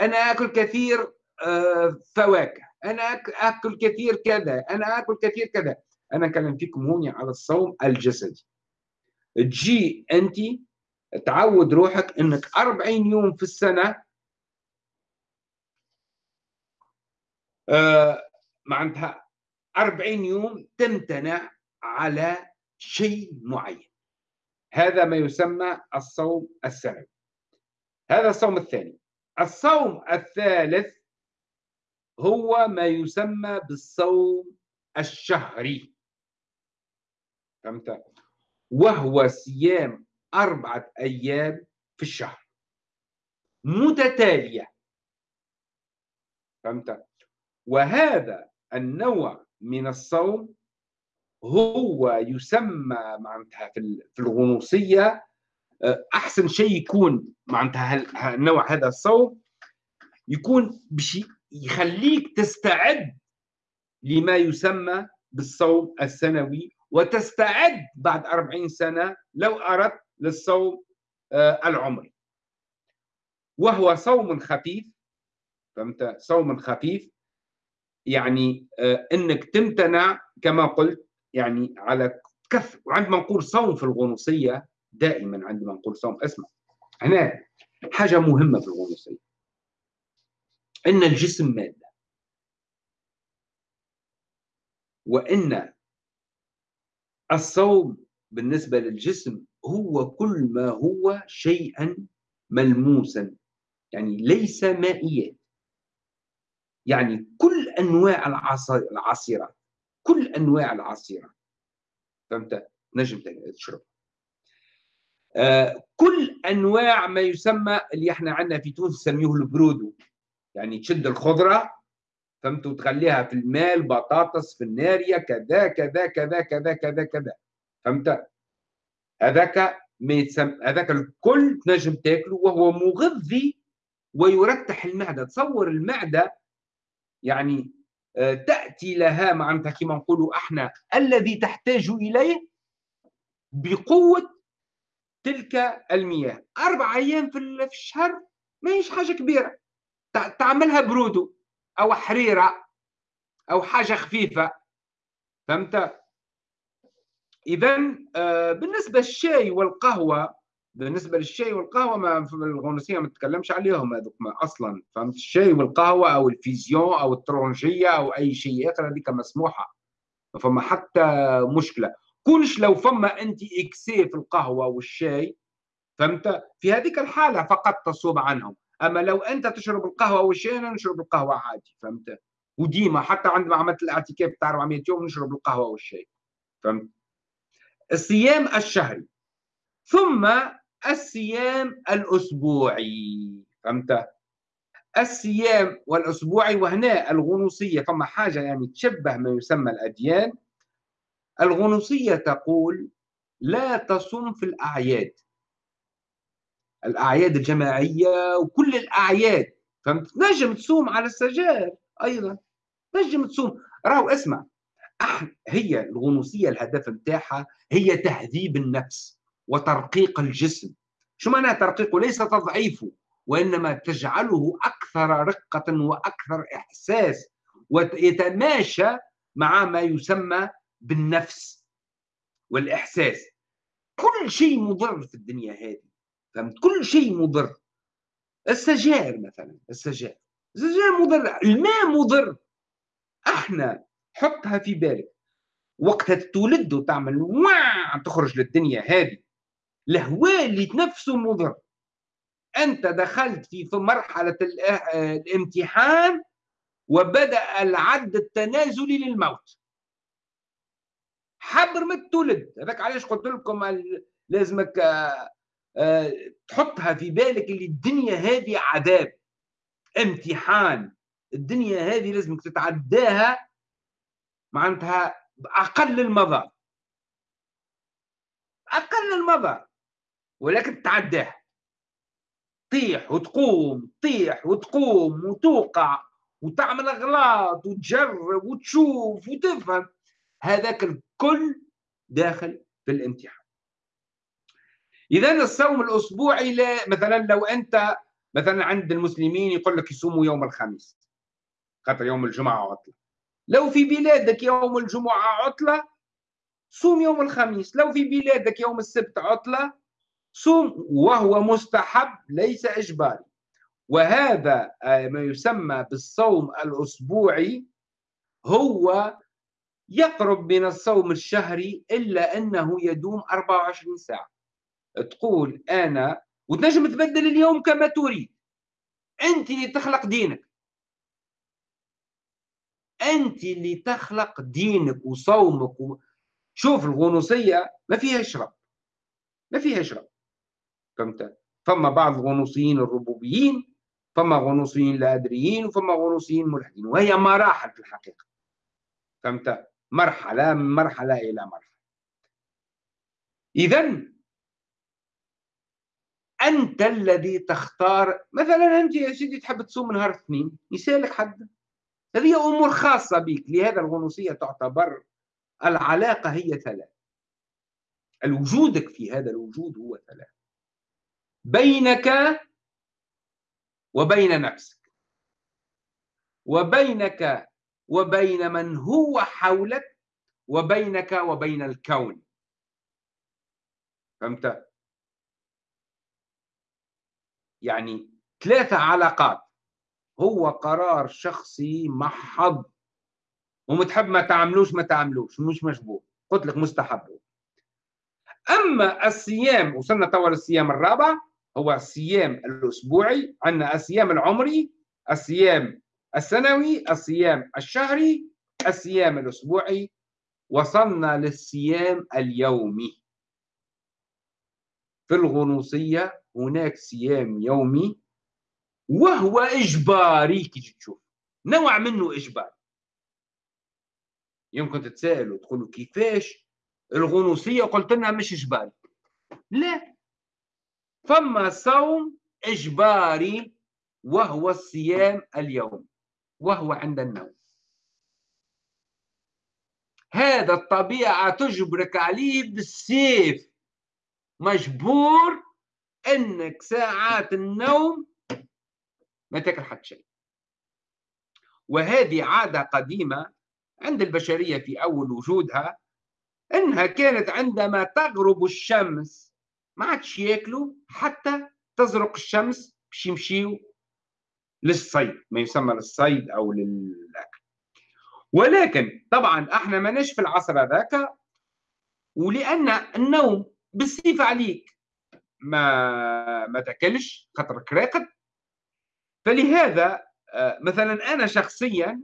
Speaker 1: أنا آكل كثير آه، فواكه. أنا آكل كثير كذا. أنا آكل كثير كذا. أنا اكلم فيكم هون على الصوم الجسدي. تجي انت تعود روحك إنك 40 يوم في السنة معناتها 40 يوم تمتنع على شيء معين. هذا ما يسمى الصوم السنوي. هذا الصوم الثاني. الصوم الثالث هو ما يسمى بالصوم الشهري. فهمت؟ وهو صيام أربعة أيام في الشهر. متتالية. فهمت؟ وهذا النوع من الصوم هو يسمى معناتها في الغنوصية آه، أحسن شيء يكون معناتها النوع هذا الصوم يكون بشيء يخليك تستعد لما يسمى بالصوم السنوي وتستعد بعد أربعين سنة لو أردت للصوم آه، العمري. وهو صوم خفيف فهمت؟ صوم خفيف يعني آه، إنك تمتنع كما قلت يعني على كف وعندما نقول صوم في الغنوصية دائما عندما نقول صوم اسمع هنا حاجة مهمة في الغنوصية. إن الجسم مادة. وإن الصوم بالنسبة للجسم هو كل ما هو شيئا ملموسا يعني ليس مائيات يعني كل أنواع العصيرات كل أنواع العصيرات. فهمت؟ نجم تشرب آه كل أنواع ما يسمى اللي إحنا عندنا في تونس نسميه البرودو. يعني تشد الخضرة فهمت؟ وتخليها في الماء البطاطس في النارية كذا كذا كذا كذا كذا كذا. فهمت؟ هذاك ما يتسمى هذاك الكل تنجم تاكله وهو مغذي ويرتح المعدة. تصور المعدة يعني آه، تأتي لها معناتها كما نقولوا إحنا الذي تحتاج إليه بقوة تلك المياه. أربع أيام في الشهر ما هيش حاجة كبيرة. تعملها برودو أو حريرة أو حاجة خفيفة. فهمت؟ اذا آه، بالنسبة للشاي والقهوة بالنسبة للشاي والقهوة ما في الغنوصيه ما نتكلمش عليهم هذوك أصلا. فهمت؟ الشاي والقهوة أو l'infusion أو الترونجية أو أي شيء آخر هذيك مسموحة. ما فما حتى مشكلة. كلش لو فما un excès في القهوة والشاي فهمت؟ في هذيك الحالة فقط تصوم عنهم. أما لو أنت تشرب القهوة والشاي أنا نشرب القهوة عادي. فهمت؟ وديما حتى عندما عملت الاعتكاف بتاع 400 يوم نشرب القهوة والشاي. فهمت؟ الصيام الشهري. ثم الصيام الأسبوعي. فهمت؟ الصيام والأسبوعي وهنا الغنوصية فما حاجة يعني تشبه ما يسمى الأديان. الغنوصية تقول لا تصم في الأعياد. الأعياد الجماعية وكل الأعياد. فهمت؟ نجم تصوم على السجائر أيضا. نجم تصوم. راهو اسمع. هي الغنوصية الهدف نتاعها هي تهذيب النفس. وترقيق الجسم. شو معنى ترقيقه ليس تضعيفه وإنما تجعله أكثر رقة وأكثر إحساس ويتماشى مع ما يسمى بالنفس والإحساس. كل شيء مضر في الدنيا هذه. فهمت؟ كل شيء مضر. السجائر مثلا السجائر السجائر مضر الماء مضر. أحنا حطها في بالك. وقتها تولد وتعمل واع تخرج للدنيا هذه. الهواء اللي تنفسه مضر أنت دخلت في مرحلة الامتحان وبدأ العد التنازلي للموت. حبر ما تولد هذاك علاش قلت لكم لازمك آه، آه، تحطها في بالك اللي الدنيا هذه عذاب. امتحان. الدنيا هذه لازمك تتعداها معناتها أقل المضى أقل المضى ولكن تعداه. طيح وتقوم طيح وتقوم وتوقع وتعمل أغلاط وتجرب وتشوف وتفهم. هذاك الكل داخل في الامتحان. اذا الصوم الأسبوعي لا مثلا لو أنت مثلا عند المسلمين يقول لك يصوموا يوم الخميس خاطر يوم الجمعة عطلة. لو في بلادك يوم الجمعة عطلة صوم يوم الخميس. لو في بلادك يوم السبت عطلة صوم وهو مستحب ليس إجباري. وهذا آه، ما يسمى بالصوم الأسبوعي هو يقرب من الصوم الشهري إلا أنه يدوم 24 ساعة. تقول أنا وتنجم تبدل اليوم كما تريد. أنت اللي تخلق دينك. أنت اللي تخلق دينك وصومك و... شوف الغنوصية ما فيها شرب ما فيها شرب فهمت فما بعض الغنوصيين الربوبيين فما غنوصيين لا أدريين وفما غنوصيين ملحدين وهي مراحل في الحقيقة. فهمت مرحلة من مرحلة إلى مرحلة. إذا أنت الذي تختار مثلا أنت يا سيدي تحب تصوم نهار اثنين يسألك حد. هذه أمور خاصة بك لهذا الغنوصية تعتبر العلاقة هي ثلاث الوجودك في هذا الوجود هو ثلاث بينك وبين نفسك. وبينك وبين من هو حولك وبينك وبين الكون. فهمت؟ يعني ثلاثة علاقات. هو قرار شخصي محض. ومتحب ما تعملوش ما تعملوش. مش مشبوه. قلت لك مستحب. أما الصيام وصلنا توا للصيام الرابع هو الصيام الأسبوعي عندنا الصيام العمري الصيام السنوي الصيام الشهري الصيام الأسبوعي وصلنا للصيام اليومي. في الغنوصية هناك صيام يومي وهو إجباري. كي تشوف نوع منه إجباري. يمكن تتساءلوا تقولوا كيفاش؟ الغنوصية قلت لنا مش إجباري. لا فما صوم إجباري وهو الصيام اليوم وهو عند النوم. هذا الطبيعة تجبرك عليه بالسيف. مجبور إنك ساعات النوم ما تاكل حتى شيء وهذه عادة قديمة عند البشرية في أول وجودها إنها كانت عندما تغرب الشمس ما عادش ياكلوا حتى تزرق الشمس باش يمشيوا للصيد ما يسمى للصيد أو للأكل. ولكن طبعا إحنا ماناش في العصر هذاك ولأن النوم بالصفة عليك ما ما تأكلش خاطرك راقد. فلهذا آه، مثلا أنا شخصيا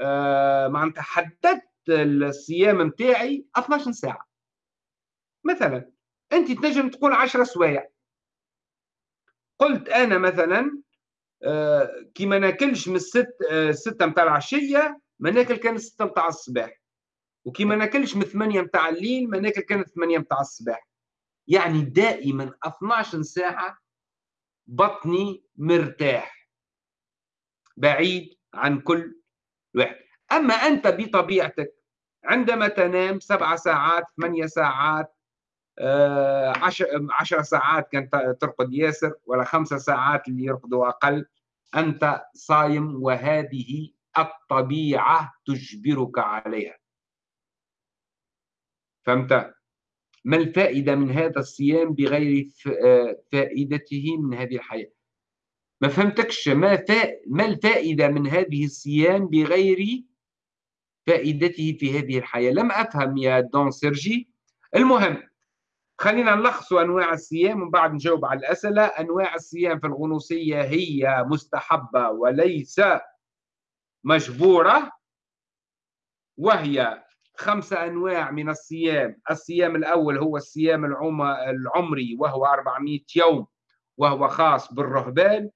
Speaker 1: آه، معناتها حددت الصيام نتاعي 12 ساعة. مثلا أنت تنجم تقول 10 سوايع. قلت أنا مثلا آه، كي ما ناكلش من الست ستة متاع العشية ما ناكل كان ستة متاع الصباح. وكي ما ناكلش من ثمانية متاع الليل ما ناكل كان ثمانية متاع الصباح. يعني دائما 12 ساعة بطني مرتاح. بعيد عن كل واحد. أما أنت بطبيعتك عندما تنام سبع ساعات ثمانية ساعات آه، عشر, عشر ساعات كان ترقد ياسر ولا خمسة ساعات اللي يرقدوا أقل. أنت صايم وهذه الطبيعة تجبرك عليها. فهمت؟ ما الفائدة من هذا الصيام بغير آه، فائدته من هذه الحياة؟ ما فهمتكش. ما, فا... ما الفائدة من هذه الصيام بغير فائدته في هذه الحياة؟ لم أفهم يا دون سيرجي. المهم خلينا نلخص أنواع الصيام ومن بعد نجاوب على الأسئلة. أنواع الصيام في الغنوصية هي مستحبة وليس مجبورة وهي خمسة أنواع من الصيام. الصيام الأول هو الصيام العمري وهو 400 يوم وهو خاص بالرهبان.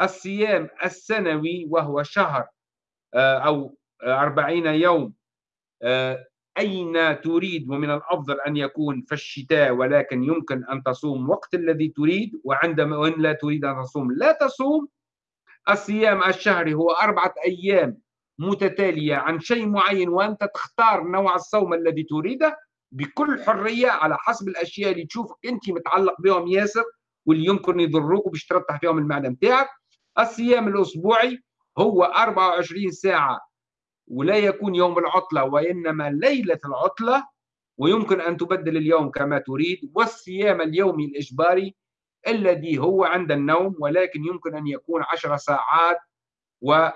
Speaker 1: الصيام السنوي وهو شهر آه، أو 40 يوم آه، أين تريد ومن الأفضل أن يكون في الشتاء ولكن يمكن أن تصوم وقت الذي تريد وعندما وإن لا تريد أن تصوم. لا تصوم. الصيام الشهري هو أربعة أيام متتالية عن شيء معين وأنت تختار نوع الصوم الذي تريده بكل حرية على حسب الأشياء اللي تشوفك أنت متعلق بهم ياسر واللي يمكن يضروك وباش فيهم المعدة نتاعك الصيام الأسبوعي هو 24 ساعة ولا يكون يوم العطلة وإنما ليلة العطلة ويمكن أن تبدل اليوم كما تريد والصيام اليومي الإجباري الذي هو عند النوم ولكن يمكن أن يكون 10 ساعات و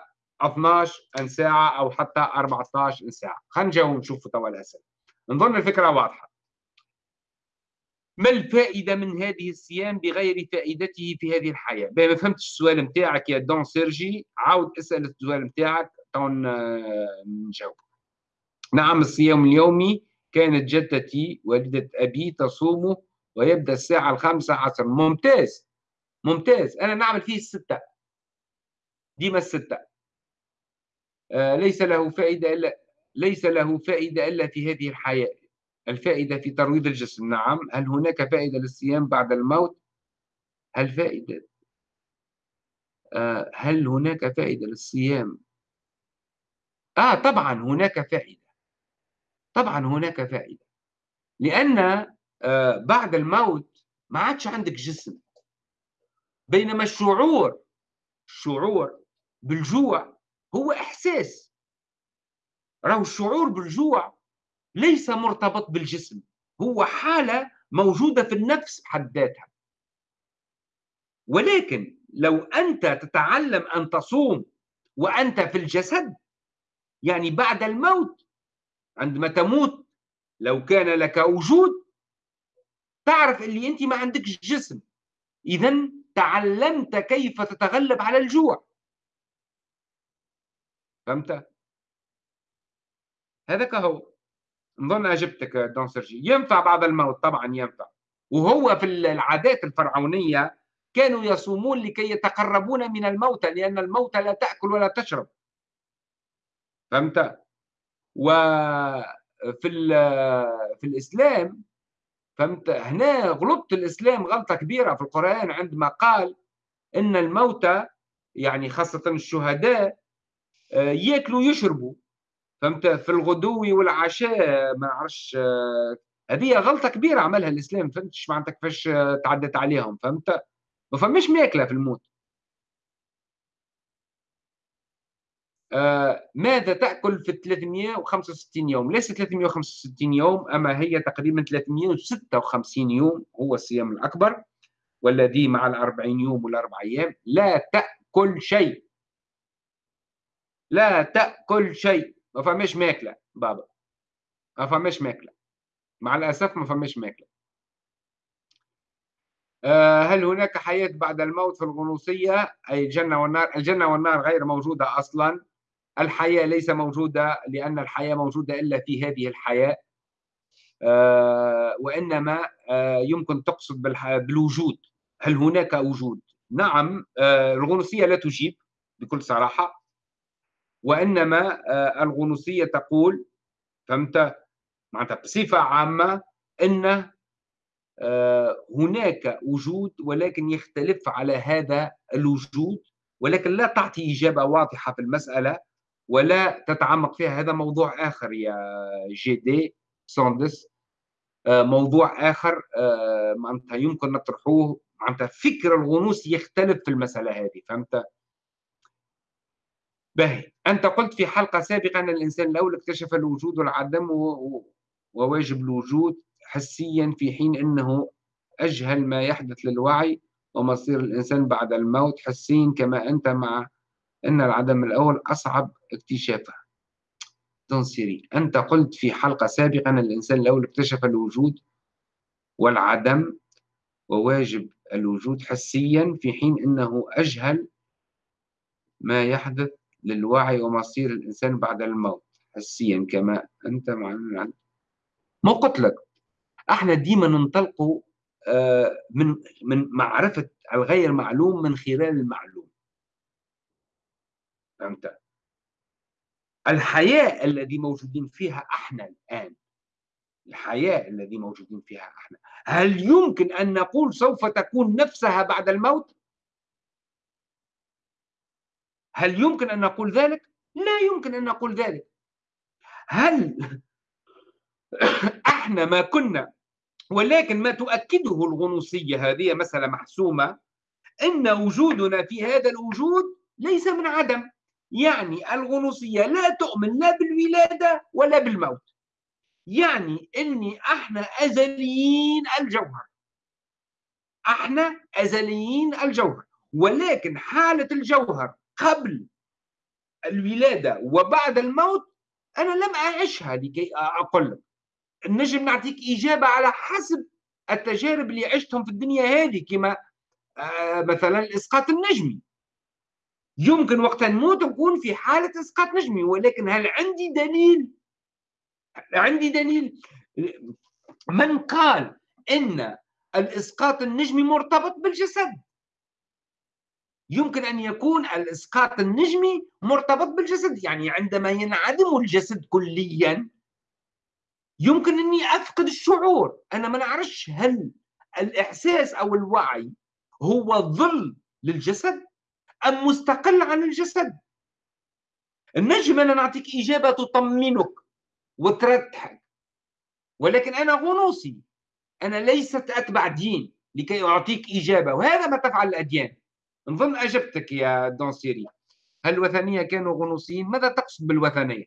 Speaker 1: 12 ساعة أو حتى 14 ساعة. خلينا نجاوب نشوف توا الأسئلة. نظن الفكرة واضحة. ما الفائدة من هذه الصيام بغير فائدته في هذه الحياة؟ ما فهمتش السؤال نتاعك يا دون سيرجي؟ عاود اسأل السؤال نتاعك تو نجاوب نعم الصيام اليومي كانت جدتي والدة أبي تصومه ويبدأ الساعة الخامسة عصر. ممتاز ممتاز. أنا نعمل فيه الستة. ديما الستة. آه، ليس له فائدة إلا ليس له فائدة إلا في هذه الحياة. الفائدة في ترويض الجسم. نعم. هل هناك فائدة للصيام بعد الموت؟ هل فائدة؟ آه، هل هناك فائدة للصيام آه طبعا هناك فائدة. طبعا هناك فائدة. لأن آه بعد الموت ما عادش عندك جسم. بينما الشعور الشعور بالجوع هو إحساس. راهو الشعور بالجوع ليس مرتبط بالجسم هو حالة موجودة في النفس بحد ذاتها. ولكن لو أنت تتعلم أن تصوم وأنت في الجسد يعني بعد الموت عندما تموت لو كان لك وجود تعرف اللي أنت ما عندكش جسم. إذا تعلمت كيف تتغلب على الجوع. فهمت؟ هذاك هو. نظن أجبتك دون سيرجي. ينفع بعد الموت طبعا ينفع. وهو في العادات الفرعونية كانوا يصومون لكي يتقربون من الموتى لأن الموتى لا تأكل ولا تشرب. فهمت؟ وفي في الإسلام فهمت؟ هنا غلطت الإسلام غلطة كبيرة في القرآن عندما قال إن الموتى يعني خاصة الشهداء آه، ياكلوا ويشربوا فهمت؟ في الغدو والعشاء ما نعرفش آه، هذه غلطة كبيرة عملها الإسلام فهمتش معناتها كيفاش تعدت عليهم فهمت؟ ما فماش ماكلة في الموت. ماذا تأكل في 365 يوم؟ ليس 365 يوم أما هي تقريبا 356 يوم هو الصيام الأكبر والذي مع الأربعين يوم والأربع أيام. لا تأكل شيء. لا تأكل شيء. ما فماش ماكلة بابا. ما فماش ماكلة. مع الأسف ما فماش ماكلة. آه، هل هناك حياة بعد الموت في الغنوصية؟ أي الجنة والنار الجنة والنار غير موجودة أصلا. الحياة ليس موجودة لأن الحياة موجودة إلا في هذه الحياة. آه، وإنما آه، يمكن تقصد بالوجود. هل هناك وجود؟ نعم الغنوصية لا تجيب بكل صراحة. وإنما الغنوصية تقول فهمت؟ معناتها بصفة عامة أن آه، هناك وجود ولكن يختلف على هذا الوجود ولكن لا تعطي إجابة واضحة في المسألة. ولا تتعمق فيها. هذا موضوع آخر يا جي دي سوندس آه، موضوع آخر آه، معناتها يمكن نطرحوه معناتها فكر الغنوص يختلف في المسألة هذه فهمت؟ باهي. أنت قلت في حلقة سابقة أن الإنسان الأول اكتشف الوجود والعدم وواجب الوجود حسيا في حين أنه أجهل ما يحدث للوعي ومصير الإنسان بعد الموت حسيا كما أنت مع أن العدم الأول أصعب اكتشافه. تنصيري أنت قلت في حلقة سابقة أن الإنسان الأول اكتشف الوجود والعدم وواجب الوجود حسيا في حين أنه أجهل ما يحدث للوعي ومصير الإنسان بعد الموت حسيا كما أنت مع ما قلت لك إحنا ديما ننطلقوا آه، من من معرفة الغير معلوم من خلال المعلوم. فهمت؟ الحياة الذي موجودين فيها إحنا الآن الحياة الذي موجودين فيها إحنا هل يمكن أن نقول سوف تكون نفسها بعد الموت؟ هل يمكن أن نقول ذلك؟ لا يمكن أن نقول ذلك. هل إحنا ما كنا ولكن ما تؤكده الغنوصية هذه مسألة محسومة أن وجودنا في هذا الوجود ليس من عدم. يعني الغنوصية لا تؤمن لا بالولادة ولا بالموت. يعني أني أحنا أزليين الجوهر. أحنا أزليين الجوهر. ولكن حالة الجوهر قبل الولادة وبعد الموت أنا لم أعيشها لكي أقول لك. نجم نعطيك إجابة على حسب التجارب اللي عشتهم في الدنيا هذه كما آه مثلا الإسقاط النجمي يمكن وقت نموت نكون في حالة إسقاط نجمي ولكن هل عندي دليل؟ عندي دليل؟ من قال إن الإسقاط النجمي مرتبط بالجسد؟ يمكن أن يكون الإسقاط النجمي مرتبط بالجسد يعني عندما ينعدم الجسد كليا يمكن أني أفقد الشعور. أنا ما نعرفش هل الإحساس أو الوعي هو ظل للجسد أم مستقل عن الجسد. النجم أنا نعطيك إجابة تطمنك وترتحك. ولكن أنا غنوصي. أنا ليست أتبع دين لكي أعطيك إجابة وهذا ما تفعل الأديان. نظن أجبتك يا دونسيري هل الوثنية كانوا غنوصيين. ماذا تقصد بالوثنية؟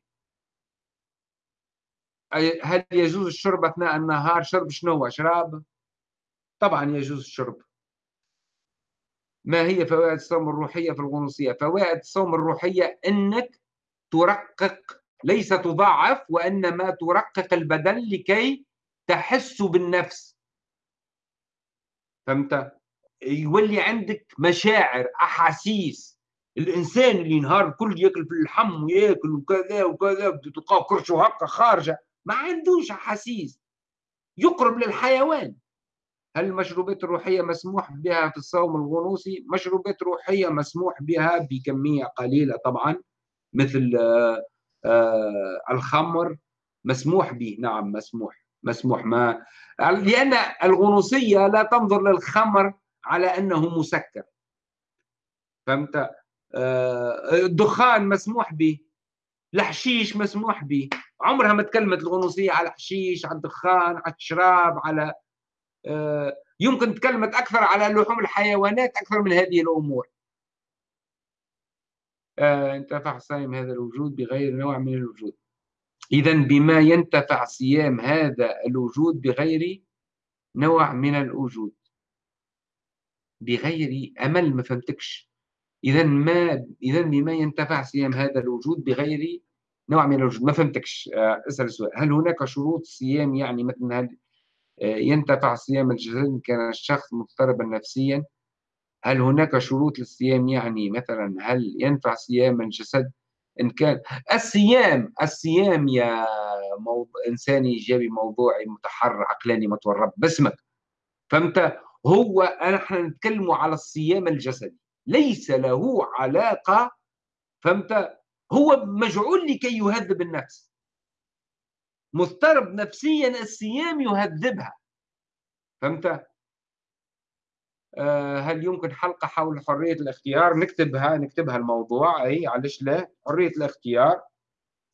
Speaker 1: هل يجوز الشرب أثناء النهار؟ شرب شنو؟ شراب طبعا يجوز الشرب. ما هي فوائد الصوم الروحية في الغنوصية؟ فوائد الصوم الروحية أنك ترقق ليس تضعف وإنما ترقق البدن لكي تحس بالنفس. فهمت؟ يولي عندك مشاعر أحاسيس. الإنسان اللي نهار الكل ياكل في اللحم وياكل وكذا وكذا تلقاه كرشه هكا خارجة ما عندوش أحاسيس. يقرب للحيوان. هل المشروبات الروحية مسموح بها في الصوم الغنوصي؟ مشروبات روحية مسموح بها بكمية قليلة طبعا مثل آه، آه، الخمر مسموح به. نعم مسموح مسموح ما. لأن الغنوصية لا تنظر للخمر على أنه مسكر. فهمت؟ آه، الدخان مسموح به الحشيش مسموح به. عمرها ما تكلمت الغنوصية على الحشيش على الدخان على الشراب على يمكن تكلمت أكثر على لحوم الحيوانات أكثر من هذه الأمور. آه، انتفع صائم هذا الوجود بغير نوع من الوجود. إذا بما ينتفع صيام هذا الوجود بغير نوع من الوجود. بغير أمل ما فهمتكش. إذا ما إذا بما ينتفع صيام هذا الوجود بغير نوع من الوجود. ما فهمتكش آه، أسأل السؤال هل هناك شروط صيام يعني مثلا هل آه، ينتفع صيام الجسد كان الشخص مضطربا نفسيا. هل هناك شروط للصيام؟ يعني مثلا هل ينفع صيام الجسد؟ إن كان الصيام الصيام يا موضوع إنساني إيجابي موضوعي متحرر عقلاني متورط باسمك. فهمت هو نحن نتكلم على الصيام الجسدي. ليس له علاقة. فهمت هو مجعول لكي يهذب النفس. مضطرب نفسيا الصيام يهذبها. فهمت؟ آه، هل يمكن حلقة حول حرية الاختيار؟ نكتبها نكتبها الموضوع. أي علاش لا. حرية الاختيار.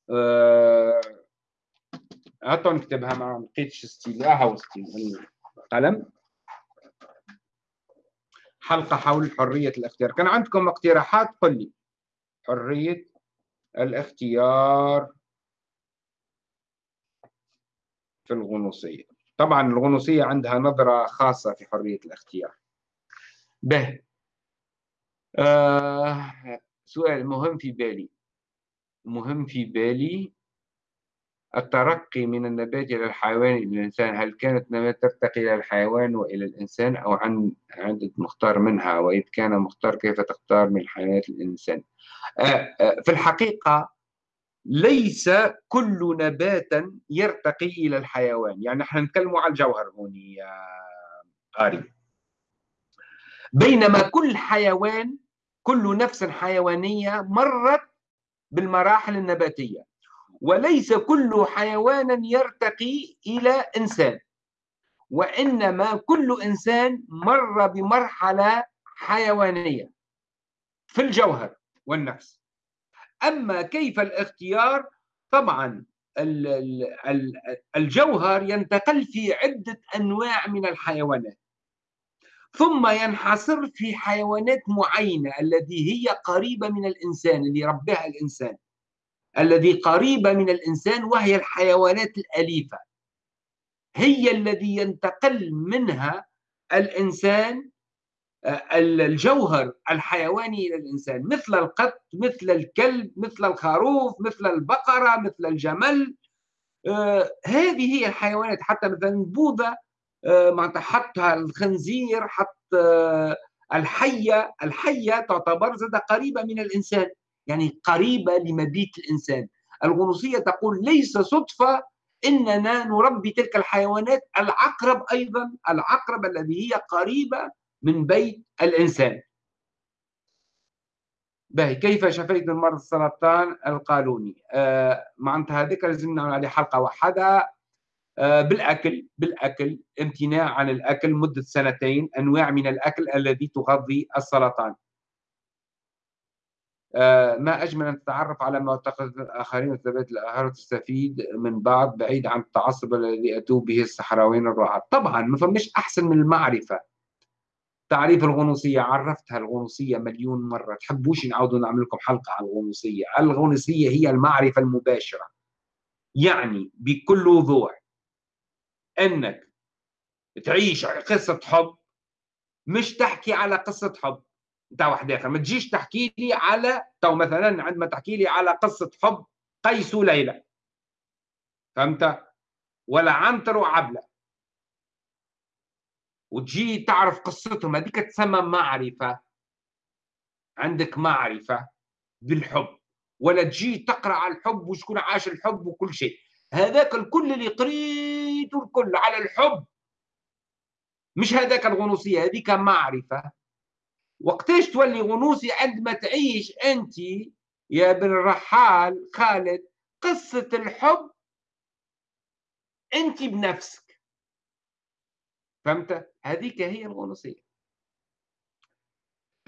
Speaker 1: أه نكتبها ما لقيتش ستيل هاو حلقة حول حرية الاختيار. كان عندكم اقتراحات؟ قل لي. حرية الاختيار. في الغنوصية. طبعا الغنوصية عندها نظرة خاصة في حرية الاختيار. به آه سؤال مهم في بالي. مهم في بالي الترقي من النبات إلى الحيوان إلى الإنسان. هل كانت النبات ترتقي إلى الحيوان وإلى الإنسان أو عن عندك مختار منها؟ وإذا كان مختار كيف تختار من الحيوانات الإنسان؟ آه آه في الحقيقة ليس كل نبات يرتقي إلى الحيوان. يعني نحن نتكلم على الجوهر هون يا قاري بينما كل حيوان كل نفس حيوانية مرت بالمراحل النباتية. وليس كل حيوان يرتقي إلى إنسان. وإنما كل إنسان مر بمرحلة حيوانية في الجوهر والنفس. أما كيف الاختيار طبعا الجوهر ينتقل في عدة أنواع من الحيوانات. ثم ينحصر في حيوانات معينة التي هي قريبة من الإنسان اللي ربها الإنسان الذي قريبة من الإنسان وهي الحيوانات الأليفة. هي الذي ينتقل منها الإنسان الجوهر الحيواني إلى الإنسان مثل القط مثل الكلب مثل الخروف مثل البقرة مثل الجمل. آه، هذه هي الحيوانات حتى مثلا البوذا آه، معناتها حط الخنزير حط آه، الحية الحية تعتبر زاد قريبة من الإنسان يعني قريبة لمبيت الإنسان. الغنوصية تقول ليس صدفة إننا نربي تلك الحيوانات العقرب أيضا العقرب الذي هي قريبة من بيت الإنسان. باهي كيف شفيت من مرض السرطان القانوني آه معناتها هذيك لازم نعمل عليه حلقة واحدة. آه، بالأكل بالأكل امتناع عن الأكل مدة سنتين أنواع من الأكل الذي تغذي السرطان. آه، ما أجمل أن تتعرف على معتقد الاخرين وثبات الآخر وتستفيد من بعض بعيد عن التعصب الذي اتوا به الصحراويين الرعاة. طبعا ما فماش أحسن من المعرفة. تعريف الغنوصية عرفتها الغنوصية مليون مرة. تحبوش نعاودوا نعمل لكم حلقة على الغنوصية. الغنوصية هي المعرفة المباشرة. يعني بكل وضوح إنك تعيش قصة حب مش تحكي على قصة حب. نتاع واحد آخر ما تجيش تحكي لي على تو مثلا عندما تحكي لي على قصة حب قيس وليلى فهمت؟ ولا عنتر وعبلة. وتجي تعرف قصتهم. هذيك تسمى معرفة. عندك معرفة بالحب. ولا تجي تقرأ على الحب وشكون عاش الحب وكل شيء. هذاك الكل اللي قريته الكل على الحب. مش هذاك الغنوصية هذيك معرفة. وقتاش تولي غنوصي؟ عندما تعيش أنت يا ابن الرحال خالد قصة الحب أنت بنفسك. فهمت؟ هذيك هي الغنوصية.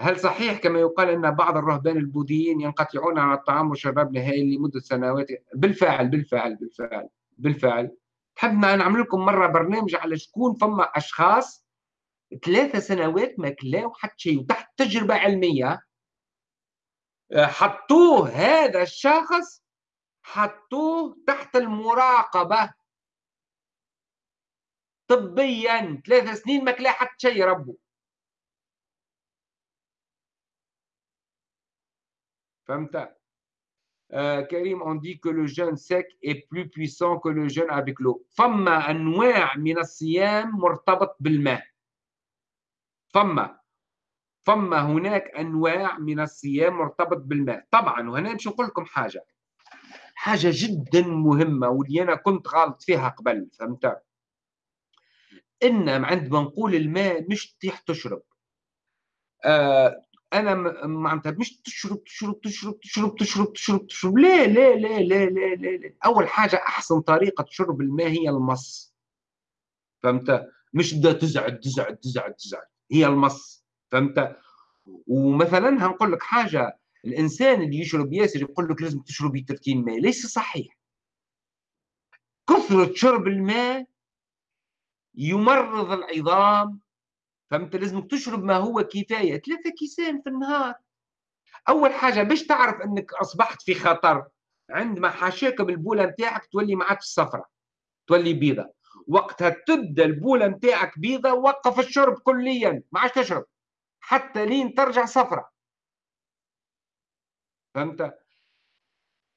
Speaker 1: هل صحيح كما يقال أن بعض الرهبان البوذيين ينقطعون عن الطعام والشراب نهائيا لمدة سنوات؟ بالفعل بالفعل بالفعل بالفعل. حبنا نعمل لكم مرة برنامج على شكون فما أشخاص ثلاثة سنوات ما كلاو حتى شيء وتحت تجربة علمية. حطوه هذا الشخص حطوه تحت المراقبة. طبيا. ثلاث سنين ما كلا حتى شيء ربه فهمت؟ آه كريم on dit que le jeûne sec est plus puissant que le jeûne avec l'eau. فما أنواع من الصيام مرتبط بالماء. فما. فما هناك أنواع من الصيام مرتبط بالماء. طبعا وهنا باش نقول لكم حاجة. حاجة جدا مهمة واللي أنا كنت غلط فيها قبل فهمت؟ إن عندما نقول الماء مش تطيح تشرب. آه أنا معناتها مش تشرب تشرب تشرب تشرب تشرب تشرب تشرب. لا لا لا لا لا لا, لا. أول حاجة أحسن طريقة شرب الماء هي المص. فهمت؟ مش بدها تزعد تزعد تزعد تزعد هي المص. فهمت؟ ومثلا هنقول لك حاجة. الإنسان اللي يشرب ياسر يقول لك لازم تشرب لترتين ماء. ليس صحيح. كثرة شرب الماء يمرض العظام فهمت؟ لازم تشرب ما هو كفاية. ثلاثة كيسان في النهار. أول حاجة باش تعرف إنك أصبحت في خطر عندما حاشاك بالبولة نتاعك تولي ما عادش صفرة تولي بيضة. وقتها تبدأ البولة نتاعك بيضة وقف الشرب كليا ما عادش تشرب حتى لين ترجع صفرة فهمت؟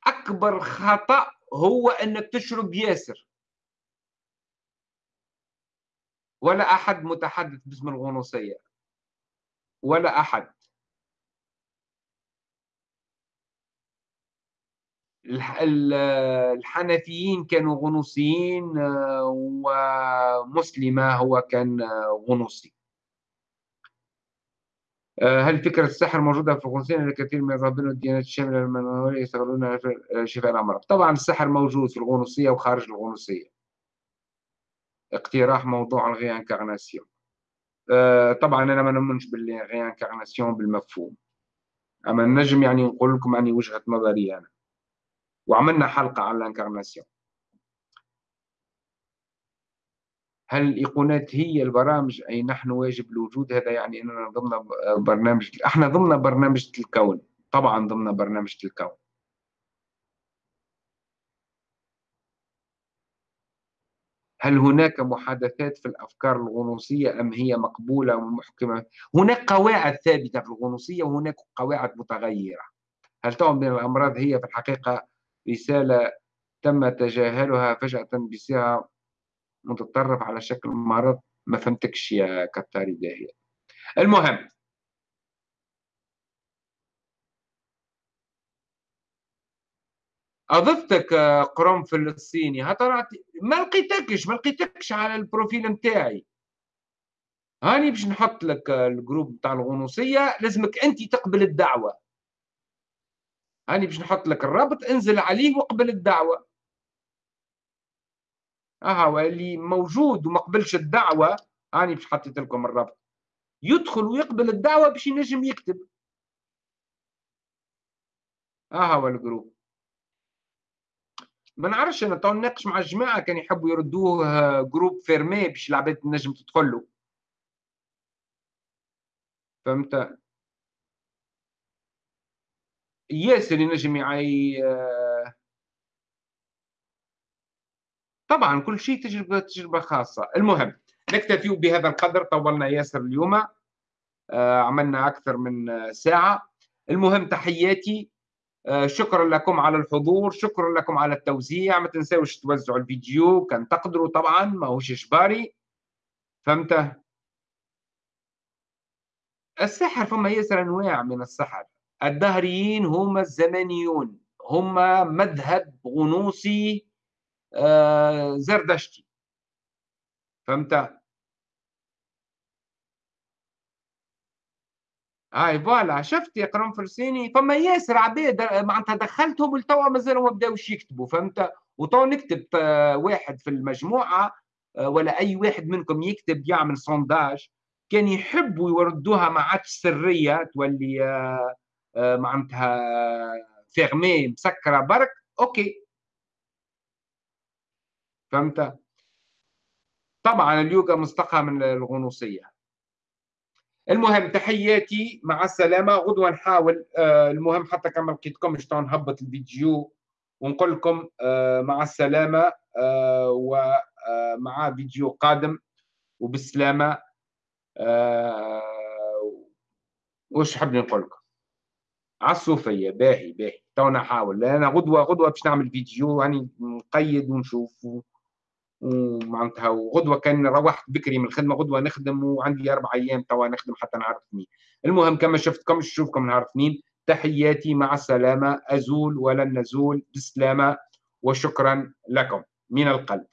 Speaker 1: أكبر خطأ هو إنك تشرب ياسر. ولا أحد متحدث باسم الغنوصية. ولا أحد. الحنفيين كانوا غنوصيين آه، ومسلمة هو كان آه، غنوصي. آه، هل فكرة السحر موجودة في الغنوصية؟ الكثير من الراهبين والديانات الشاملة المنورية يستغلون شفاء الأمراض طبعا السحر موجود في الغنوصية وخارج الغنوصية. اقتراح موضوع ال réincarnation. أه طبعا أنا ما نؤمنش بال réincarnation بالمفهوم. أما نجم يعني نقول لكم يعني وجهة نظري أنا. وعملنا حلقة على ال incarnation هل الإيقونات هي البرامج؟ أي نحن واجب الوجود؟ هذا يعني أننا ضمن برنامج إحنا ضمن برنامج الكون. طبعا ضمن برنامج الكون. هل هناك محادثات في الأفكار الغنوصية أم هي مقبولة ومحكمة؟ هناك قواعد ثابتة في الغنوصية وهناك قواعد متغيرة. هل تعلم بأن الأمراض هي في الحقيقة رسالة تم تجاهلها فجأة بصيغة متطرف على شكل مرض؟ ما فهمتكش يا كتاري داهية المهم أضفتك آه، قرنفل الصيني هطلعت ما لقيتكش ما لقيتكش على البروفيل نتاعي. هاني باش نحط لك آه، الجروب بتاع الغنوصية لازمك أنت تقبل الدعوة. هاني باش نحط لك الرابط انزل عليه وقبل الدعوة. آه اللي موجود وما قبلش الدعوة هاني باش حطيت لكم الرابط. يدخل ويقبل الدعوة باش ينجم يكتب. آه هو ال groupe ما نعرفش أنا تو نناقش مع الجماعه كان يحبوا يردوه groupe fermé باش العباد تنجم تدخل له. فهمت؟ ياسر ينجم يعي طبعا كل شيء تجربة تجربة خاصة. المهم نكتفي بهذا القدر. طولنا ياسر اليوم آه، عملنا أكثر من ساعة. المهم تحياتي آه، شكرا لكم على الحضور شكرا لكم على التوزيع. ما تنسوش توزعوا الفيديو كان تقدروا طبعا ما هوش إجباري. فهمت؟ السحر فما ياسر أنواع من السحر. الدهريين هم الزمنيون هم مذهب غنوصي آه، زردشتي. فهمت؟ هاي فوالا شفت يا قرن فرسيني؟ فما ياسر عباد معناتها دخلتهم ولتوا مازالوا ما بداوش يكتبوا فهمت؟ وتو نكتب آه، واحد في المجموعة آه، ولا أي واحد منكم يكتب يعمل sondage كان يحبوا يردوها ما عادش سرية تولي آه، معناتها fermée مسكرة برك. OK. فهمت؟ طبعا اليوغا مستقى من الغنوصية. المهم تحياتي مع السلامة. غدوة نحاول آه، المهم حتى كما ما لقيتكمش نهبط الفيديو. ونقول لكم آه، مع السلامة آه، ومع فيديو قادم. وبالسلامة وش حاب نقول لكم؟ عالصوفية باهي باهي. تو نحاول أنا غدوة غدوة باش نعمل فيديو يعني نقيد ونشوف ومعناتها وغدوة كان روحت بكري من الخدمة غدوة نخدم وعندي أربع أيام توا نخدم حتى نعرف اثنين المهم كما شفتكم نشوفكم نهار اثنين تحياتي مع السلامة أزول ولن نزول بسلامة وشكرا لكم من القلب.